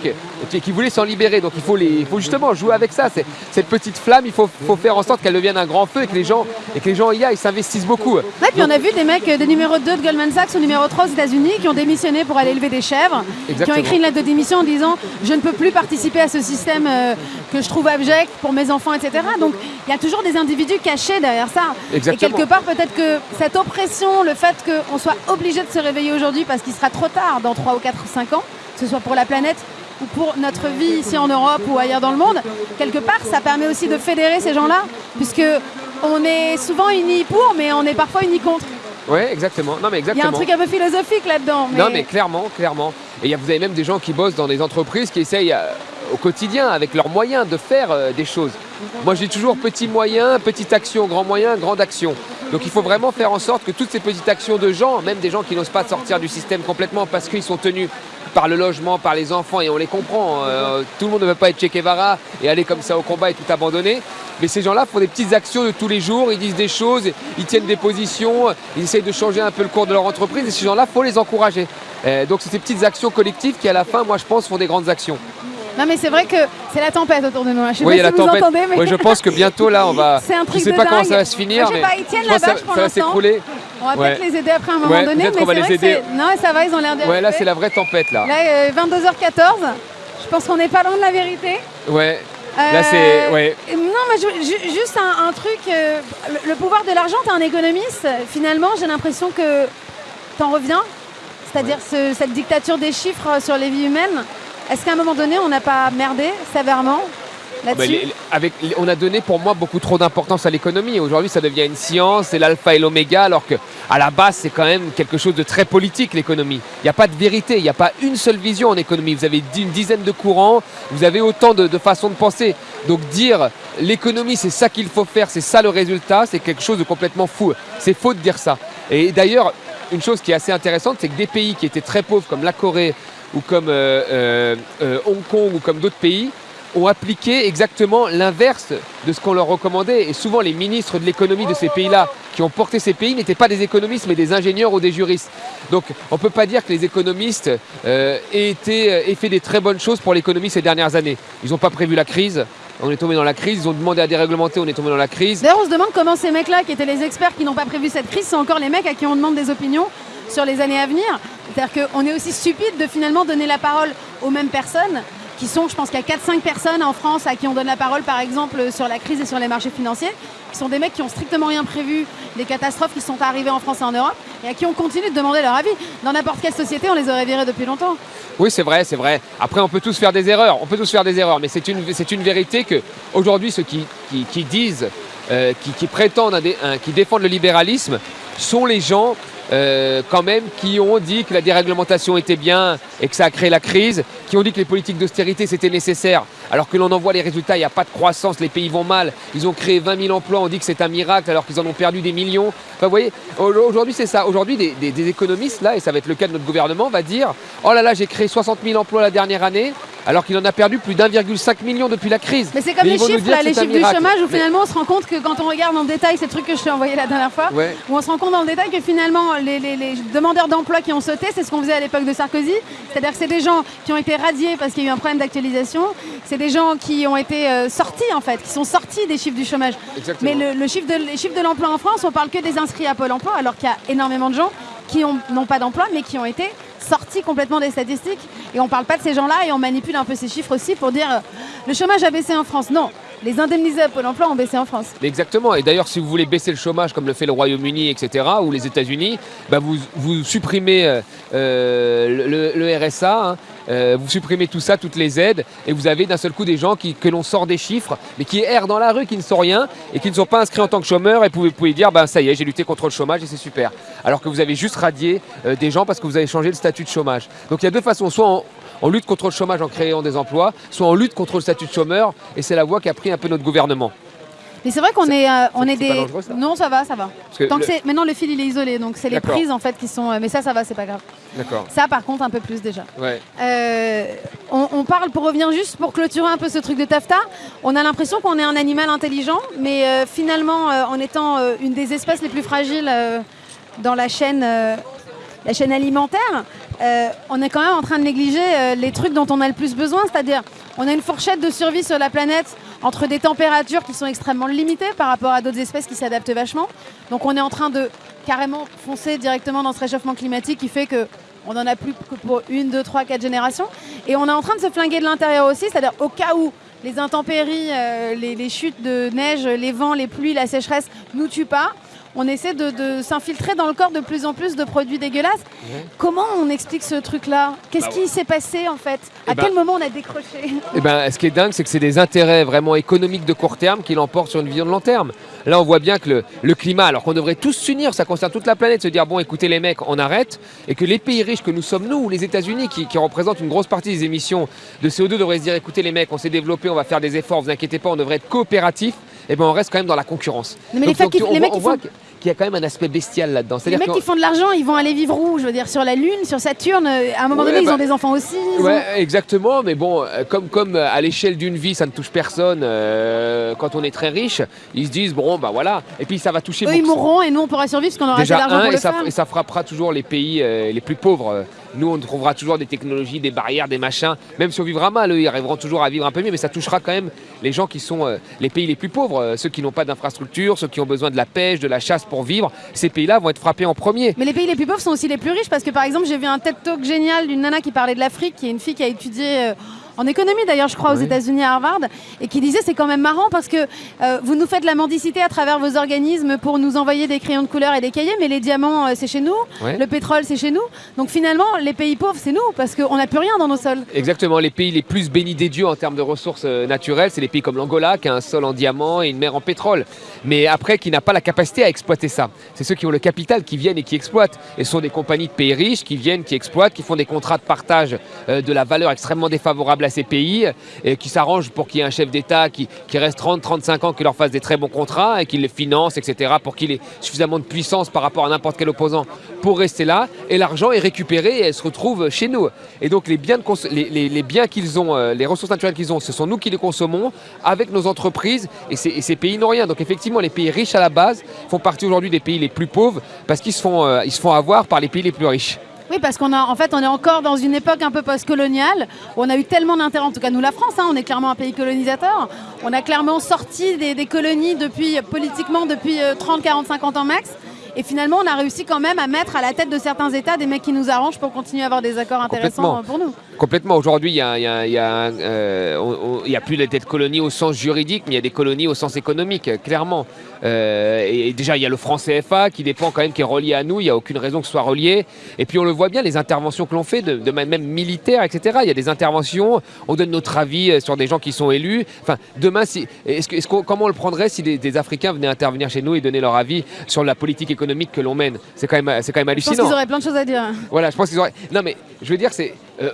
et qui voulaient s'en libérer. Donc il faut, les, il faut justement jouer avec ça. Cette petite flamme, il faut, faut faire en sorte qu'elle devienne un grand feu et que les gens et que les gens y aillent, s'investissent beaucoup. Ouais, puis on a vu des mecs, des numéros 2 de Goldman Sachs ou numéro 3 aux États-Unis qui ont démissionné pour aller élever des chèvres, qui ont écrit une lettre de démission en disant je ne peux plus participer à ce système euh, que je trouve abject pour mes enfants, etc. Donc il y a toujours des individus cachés derrière ça. Exactement. Et quelque part, peut-être que cette oppression, le fait qu'on soit obligé de se réveiller aujourd'hui parce qu'il sera trop tard dans 3 ou 4 ou 5 ans, que ce soit pour la planète ou pour notre vie ici en Europe ou ailleurs dans le monde, quelque part, ça permet aussi de fédérer ces gens-là, puisque on est souvent unis pour, mais on est parfois unis contre. Oui, exactement. Non, mais Il y a exactement. un truc un peu philosophique là-dedans. Mais... Non, mais clairement, clairement. Et vous avez même des gens qui bossent dans des entreprises qui essayent euh, au quotidien, avec leurs moyens, de faire euh, des choses. Moi, dis toujours petit moyen, petite action, grand moyen, grande action. Donc il faut vraiment faire en sorte que toutes ces petites actions de gens, même des gens qui n'osent pas sortir du système complètement parce qu'ils sont tenus par le logement, par les enfants, et on les comprend. euh, tout le monde ne veut pas être Che Guevara et aller comme ça au combat et tout abandonner. Mais ces gens-là font des petites actions de tous les jours, ils disent des choses, ils tiennent des positions, ils essayent de changer un peu le cours de leur entreprise, et ces gens-là, faut les encourager. Euh, donc c'est ces petites actions collectives qui, à la fin, moi je pense, font des grandes actions. Non, mais c'est vrai que c'est la tempête autour de nous. hein. Je sais Oui, pas si la vous tempête. entendez, mais Oui, je pense que bientôt là, on va. c'est un truc je sais de pas comment dingue. ça va se finir, Moi, je sais mais pas, ils tiennent la bâche ça, pour l'instant. on va Ouais. peut-être les aider après un moment Ouais, donné. Mais c'est vrai aider. Non, ça va, ils ont l'air de. Ouais, là c'est la vraie tempête là. Là, euh, 22h14. Je pense qu'on n'est pas loin de la vérité. Ouais. Euh, Là c'est. Ouais. Non, mais je- juste un, un truc. euh, le, le pouvoir de l'argent, t'es un économiste. Finalement, j'ai l'impression que t'en reviens. C'est-à-dire ce- cette dictature des chiffres sur les vies humaines. Est-ce qu'à un moment donné, on n'a pas merdé sévèrement Bah, là-dessus les- les- avec, les- on a donné pour moi beaucoup trop d'importance à l'économie. Aujourd'hui, ça devient une science, c'est l'alpha et l'oméga, alors que à la base, c'est quand même quelque chose de très politique, l'économie. Il n'y a pas de vérité, il n'y a pas une seule vision en économie. Vous avez une dizaine de courants, vous avez autant de, de façons de penser. Donc dire l'économie, c'est ça qu'il faut faire, c'est ça le résultat, c'est quelque chose de complètement fou. C'est faux de dire ça. Et d'ailleurs, une chose qui est assez intéressante, c'est que des pays qui étaient très pauvres, comme la Corée ou comme euh, euh, euh, Hong Kong ou comme d'autres pays, ont appliqué exactement l'inverse de ce qu'on leur recommandait. Et souvent, les ministres de l'économie de ces pays-là qui ont porté ces pays n'étaient pas des économistes, mais des ingénieurs ou des juristes. Donc, on ne peut pas dire que les économistes aient fait des très bonnes choses pour l'économie ces dernières années. Ils n'ont pas prévu la crise. On est tombé dans la crise. Ils ont demandé à déréglementer. On est tombé dans la crise. D'ailleurs, on se demande comment ces mecs-là, qui étaient les experts qui n'ont pas prévu cette crise, sont encore les mecs à qui on demande des opinions sur les années à venir. C'est-à-dire qu'on est aussi stupide de finalement donner la parole aux mêmes personnes, qui sont, je pense qu'il y a 4-5 personnes en France à qui on donne la parole, par exemple, sur la crise et sur les marchés financiers, qui sont des mecs qui ont strictement rien prévu des catastrophes qui sont arrivées en France et en Europe, et à qui on continue de demander leur avis. Dans n'importe quelle société, on les aurait virés depuis longtemps. Oui, c'est vrai, c'est vrai. Après, on peut tous faire des erreurs. On peut tous faire des erreurs, mais c'est une, une vérité que aujourd'hui, ceux qui, qui, disent, euh, qui, prétendent, un- qui défendent le libéralisme, sont les gens euh, quand même qui ont dit que la déréglementation était bien et que ça a créé la crise, qui ont dit que les politiques d'austérité c'était nécessaire, alors que l'on en voit les résultats, il n'y a pas de croissance, les pays vont mal, ils ont créé 20 000 emplois, on dit que c'est un miracle alors qu'ils en ont perdu des millions. Enfin, vous voyez, au- aujourd'hui c'est ça. Aujourd'hui, des, des- des économistes, là, et ça va être le cas de notre gouvernement, va dire Oh là là, j'ai créé 60 000 emplois la dernière année, alors qu'il en a perdu plus d'1,5 million depuis la crise. Mais c'est comme Mais les chiffres, là, les c'est chiffres du chômage, où Mais- finalement on se rend compte que quand on regarde en détail ces trucs que je t'ai envoyé la dernière fois, Ouais. où on se rend compte dans le détail que finalement les, les- les demandeurs d'emploi qui ont sauté, c'est ce qu'on faisait à l'époque de Sarkozy. C'est-à-dire que c'est des gens qui ont été radiés parce qu'il y a eu un problème d'actualisation. C'est des gens qui ont été euh, sortis en fait, qui sont sortis des chiffres du chômage. Exactement. Mais le, le chiffre de, les chiffres de l'emploi en France, on parle que des inscrits à Pôle emploi, alors qu'il y a énormément de gens qui ont- n'ont pas d'emploi, mais qui ont été sortis complètement des statistiques. Et on parle pas de ces gens-là et on manipule un peu ces chiffres aussi pour dire euh, le chômage a baissé en France. Non, les indemnisés à Pôle emploi ont baissé en France. Exactement. Et d'ailleurs, si vous voulez baisser le chômage comme le fait le Royaume-Uni, etc., ou les États-Unis, bah, vous, vous supprimez euh, euh, le, le RSA, hein, euh, vous supprimez tout ça, toutes les aides, et vous avez d'un seul coup des gens que l'on sort des chiffres, mais qui errent dans la rue, qui ne sont rien, et qui ne sont pas inscrits en tant que chômeurs, et vous pouvez, dire, ben ça y est, j'ai lutté contre le chômage et c'est super. Alors que vous avez juste radié euh, des gens parce que vous avez changé le statut de chômage. Donc il y a deux façons, soit on, on lutte contre le chômage en créant des emplois, soit on lutte contre le statut de chômeur, et c'est la voie qu'a pris un peu notre gouvernement. Mais c'est vrai qu'on est, euh, on est des. ça non, ça va, ça va. Que Tant que le- c'est maintenant le fil il est isolé, donc c'est les prises en fait qui sont. euh, mais ça, ça va, c'est pas grave. D'accord. Ça, par contre, un peu plus déjà. Ouais. Euh, on, on parle, pour revenir juste, pour clôturer un peu ce truc de taffeta, on a l'impression qu'on est un animal intelligent, mais euh, finalement, en étant une des espèces les plus fragiles dans la chaîne, la chaîne alimentaire, euh, on est quand même en train de négliger euh, les trucs dont on a le plus besoin, c'est-à-dire on a une fourchette de survie sur la planète entre des températures qui sont extrêmement limitées par rapport à d'autres espèces qui s'adaptent vachement. Donc on est en train de carrément foncer directement dans ce réchauffement climatique qui fait que on n'en a plus que pour une, deux, trois, quatre générations. Et on est en train de se flinguer de l'intérieur aussi, c'est-à-dire au cas où les intempéries, euh, les, les chutes de neige, les vents, les pluies, la sécheresse nous tuent pas, on essaie de, de s'infiltrer dans le corps de plus en plus de produits dégueulasses. Comment on explique ce truc-là? Qu'est-ce Bah qui s'est passé en fait? À Eh ben- quel moment on a décroché? Eh ben, ce qui est dingue, c'est que c'est des intérêts vraiment économiques de court terme qui l'emportent sur une vision de long terme. Là, on voit bien que le, le climat, alors qu'on devrait tous s'unir, ça concerne toute la planète, se dire bon, écoutez les mecs, on arrête, et que les pays riches que nous sommes, nous, ou les États-Unis, qui, qui représentent une grosse partie des émissions de CO2, devraient se dire écoutez les mecs, on s'est développé, on va faire des efforts, vous inquiétez pas, on devrait être coopératifs. Et ben, on reste quand même dans la concurrence. Mais les facs qui- on les voit, mecs on qui voit font- qu'il y a quand même un aspect bestial là-dedans. Les mecs qui font de l'argent, ils vont aller vivre où Je veux dire, sur la Lune, sur Saturne, euh, à un moment Ouais, donné, ils bah- ont des enfants aussi. ont- Ouais, exactement, mais bon, euh, comme, comme euh, à l'échelle d'une vie, ça ne touche personne euh, quand on est très riche, ils se disent, bon, bah voilà, et puis ça va toucher Eux, ils mourront et nous, on pourra survivre parce qu'on aura Déjà, pour et le ça, faire. et ça frappera toujours les pays euh, les plus pauvres. Nous, on trouvera toujours des technologies, des barrières, des machins. Même si on vivra mal, eux, ils arriveront toujours à vivre un peu mieux, mais ça touchera quand même les gens qui sont euh, les pays les plus pauvres, euh, ceux qui n'ont pas d'infrastructure, ceux qui ont besoin de la pêche, de la chasse pour vivre. Ces pays-là vont être frappés en premier. Mais les pays les plus pauvres sont aussi les plus riches parce que par exemple j'ai vu un TED Talk génial d'une nana qui parlait de l'Afrique, qui est une fille qui a étudié euh, en économie d'ailleurs je crois aux. États-Unis à Harvard et qui disait c'est quand même marrant parce que euh, vous nous faites la mendicité à travers vos organismes pour nous envoyer des crayons de couleur et des cahiers mais les diamants euh, c'est chez nous, Ouais. le pétrole c'est chez nous. Donc finalement les pays pauvres c'est nous parce qu'on n'a plus rien dans nos sols. Exactement, les pays les plus bénis des dieux en termes de ressources euh, naturelles, c'est les pays comme l'Angola, qui a un sol en diamant et une mer en pétrole, mais après qui n'a pas la capacité à exploiter ça. C'est ceux qui ont le capital qui viennent et qui exploitent. Et ce sont des compagnies de pays riches qui viennent, qui exploitent, qui font des contrats de partage de la valeur extrêmement défavorable à ces pays, et qui s'arrangent pour qu'il y ait un chef d'État qui, qui reste 30-35 ans, qui leur fasse des très bons contrats et qui les finance, etc., pour qu'il ait suffisamment de puissance par rapport à n'importe quel opposant pour rester là. Et l'argent est récupéré et elle se retrouve chez nous. Et donc les biens, qu'ils ont, euh, les ressources naturelles qu'ils ont, ce sont nous qui les consommons avec nos entreprises et ces, et ces pays n'ont rien. Donc effectivement, les pays riches à la base font partie aujourd'hui des pays les plus pauvres parce qu'ils se font, euh, ils se font avoir par les pays les plus riches. Oui, parce qu'on fait, on est encore dans une époque un peu post-coloniale où on a eu tellement d'intérêt, en tout cas nous la France, hein, on est clairement un pays colonisateur. On a clairement sorti des, des colonies depuis, politiquement depuis euh, 30, 40, 50 ans max. Et finalement, on a réussi quand même à mettre à la tête de certains États des mecs qui nous arrangent pour continuer à avoir des accords intéressants euh, pour nous. Complètement. Aujourd'hui, il y a, il y a- il y a un, euh, on- on- il y a plus de tête colonie au sens juridique, mais il y a des colonies au sens économique, clairement. Euh, et, et déjà, il y a le franc CFA qui dépend quand même, qui est relié à nous. Il n'y a aucune raison que ce soit relié. Et puis, on le voit bien, les interventions que l'on fait, de, de même militaires, etc. Il y a des interventions. On donne notre avis euh, sur des gens qui sont élus. Enfin, demain, si, est-ce comment on le prendrait si des, des Africains venaient intervenir chez nous et donner leur avis sur la politique économique que l'on mène C'est quand même, c'est quand même Je pense hallucinant. qu'ils auraient plein de choses à dire. Voilà, je pense qu'ils auraient. Non, mais je veux dire, c'est. euh,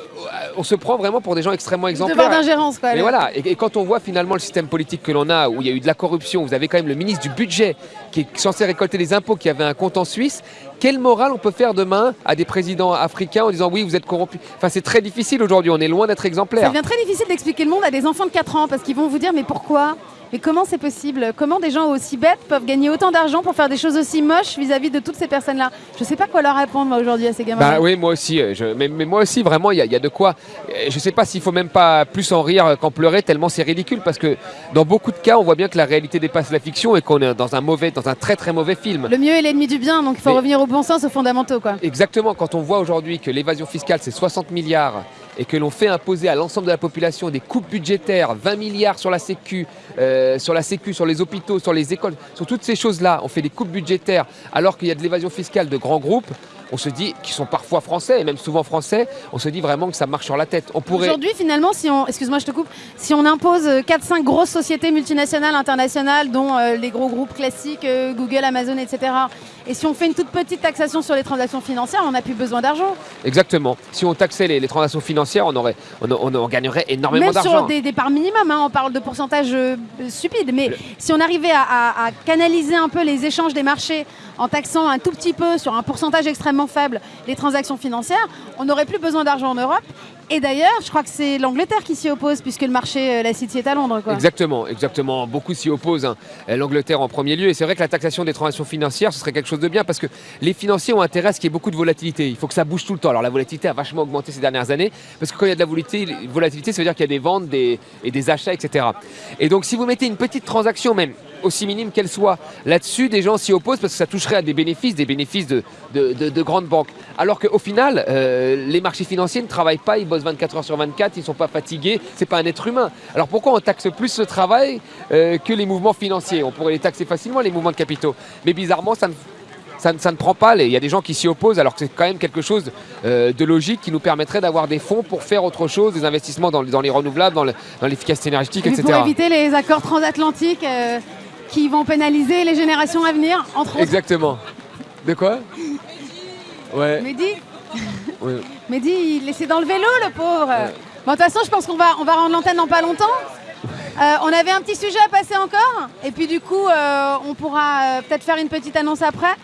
on se prend vraiment pour des gens extrêmement Devoir exemplaires. d'ingérence, quoi. Mais voilà, et, et quand on voit finalement le système politique que l'on a, où il y a eu de la corruption, vous avez quand même le ministre du budget qui est censé récolter des impôts, qui avait un compte en Suisse, quelle morale on peut faire demain à des présidents africains en disant oui, vous êtes corrompus? Enfin, c'est très difficile aujourd'hui, on est loin d'être Ça exemplaire. devient très difficile d'expliquer le monde à des enfants de 4 ans parce qu'ils vont vous dire mais pourquoi? Mais comment c'est possible Comment des gens aussi bêtes peuvent gagner autant d'argent pour faire des choses aussi moches vis-à-vis de toutes ces personnes-là Je sais pas quoi leur répondre moi aujourd'hui à ces gamins. Bah oui, moi aussi. euh, je- mais, mais moi aussi, vraiment, il y, a- il y a de quoi. Euh, Je sais pas s'il faut même pas plus en rire qu'en pleurer, tellement c'est ridicule, parce que dans beaucoup de cas, on voit bien que la réalité dépasse la fiction et qu'on est dans un mauvais, dans un très très mauvais film. Le mieux est l'ennemi du bien, donc il faut Mais- revenir au bon sens, aux fondamentaux quoi. Exactement, quand on voit aujourd'hui que l'évasion fiscale c'est 60 milliards et que l'on fait imposer à l'ensemble de la population des coupes budgétaires, 20 milliards sur la Sécu, euh, sur la Sécu, sur les hôpitaux, sur les écoles, sur toutes ces choses-là, on fait des coupes budgétaires alors qu'il y a de l'évasion fiscale de grands groupes, on se dit, qui sont parfois français et même souvent français, on se dit vraiment que ça marche sur la tête. On pourrait... Aujourd'hui finalement, si on, excuse-moi je te coupe, si on impose 4-5 grosses sociétés multinationales, internationales, dont euh, les gros groupes classiques, euh, Google, Amazon, etc. Et si on fait une toute petite taxation sur les transactions financières, on n'a plus besoin d'argent. Exactement. Si on taxait les, les transactions financières, on, aurait, on, on- on gagnerait énormément Même d'argent. sur des, des parts minimum, hein, on parle de pourcentage euh, stupide, mais si on arrivait à, à- à canaliser un peu les échanges des marchés en taxant un tout petit peu sur un pourcentage extrêmement faible les transactions financières, on n'aurait plus besoin d'argent en Europe Et d'ailleurs, je crois que c'est l'Angleterre qui s'y oppose, puisque le marché, euh, la City est à Londres. Exactement, exactement. Beaucoup s'y opposent. hein. L'Angleterre en premier lieu. Et c'est vrai que la taxation des transactions financières, ce serait quelque chose de bien parce que les financiers ont intérêt à ce qu'il y ait beaucoup de volatilité. Il faut que ça bouge tout le temps. Alors la volatilité a vachement augmenté ces dernières années parce que quand il y a de la volatilité ça veut dire qu'il y a des ventes des, et des achats, etc. Et donc si vous mettez une petite transaction même, aussi minime qu'elle soit, là-dessus, des gens s'y opposent parce que ça toucherait à des bénéfices, des bénéfices de, de- de- de grandes banques. Alors qu'au final, euh, les marchés financiers ne travaillent pas, ils bossent 24 heures sur 24, ils ne sont pas fatigués, c'est pas un être humain. Alors pourquoi on taxe plus ce travail euh, que les mouvements financiers? On pourrait les taxer facilement, les mouvements de capitaux. Mais bizarrement, ça ne, ça ne- ça ne prend pas. Il y a des gens qui s'y opposent alors que c'est quand même quelque chose euh, de logique qui nous permettrait d'avoir des fonds pour faire autre chose, des investissements dans, dans les renouvelables, dans le- l'efficacité énergétique, Et etc. pour éviter les accords transatlantiques euh, qui vont pénaliser les générations à venir, entre autres. Exactement. De quoi Ouais. Mehdi, ouais. Mehdi, il essaie d'enlever l'eau, le pauvre. Bon, de toute façon, je pense qu'on va, on va rendre l'antenne dans pas longtemps. Euh, on avait un petit sujet à passer encore. Et puis, du coup, euh, on pourra euh, peut-être faire une petite annonce après.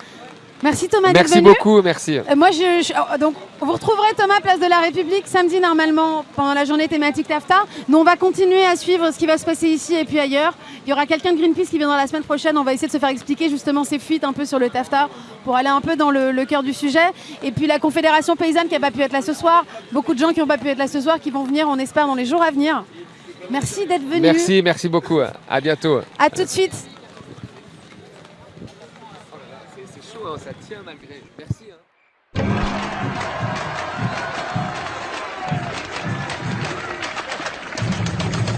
Merci Thomas Merci beaucoup, merci. Euh, moi, je, je- oh, donc, vous retrouverez Thomas Place de la République samedi normalement pendant la journée thématique TAFTA. Nous, on va continuer à suivre ce qui va se passer ici et puis ailleurs. Il y aura quelqu'un de Greenpeace qui viendra la semaine prochaine. On va essayer de se faire expliquer justement ces fuites un peu sur le TAFTA pour aller un peu dans le, le cœur du sujet. Et puis la Confédération paysanne qui n'a pas pu être là ce soir. Beaucoup de gens qui n'ont pas pu être là ce soir qui vont venir, on espère, dans les jours à venir. Merci d'être venu. Merci, merci beaucoup. À bientôt. À tout de suite. Chaud, ça tient malgré. Merci.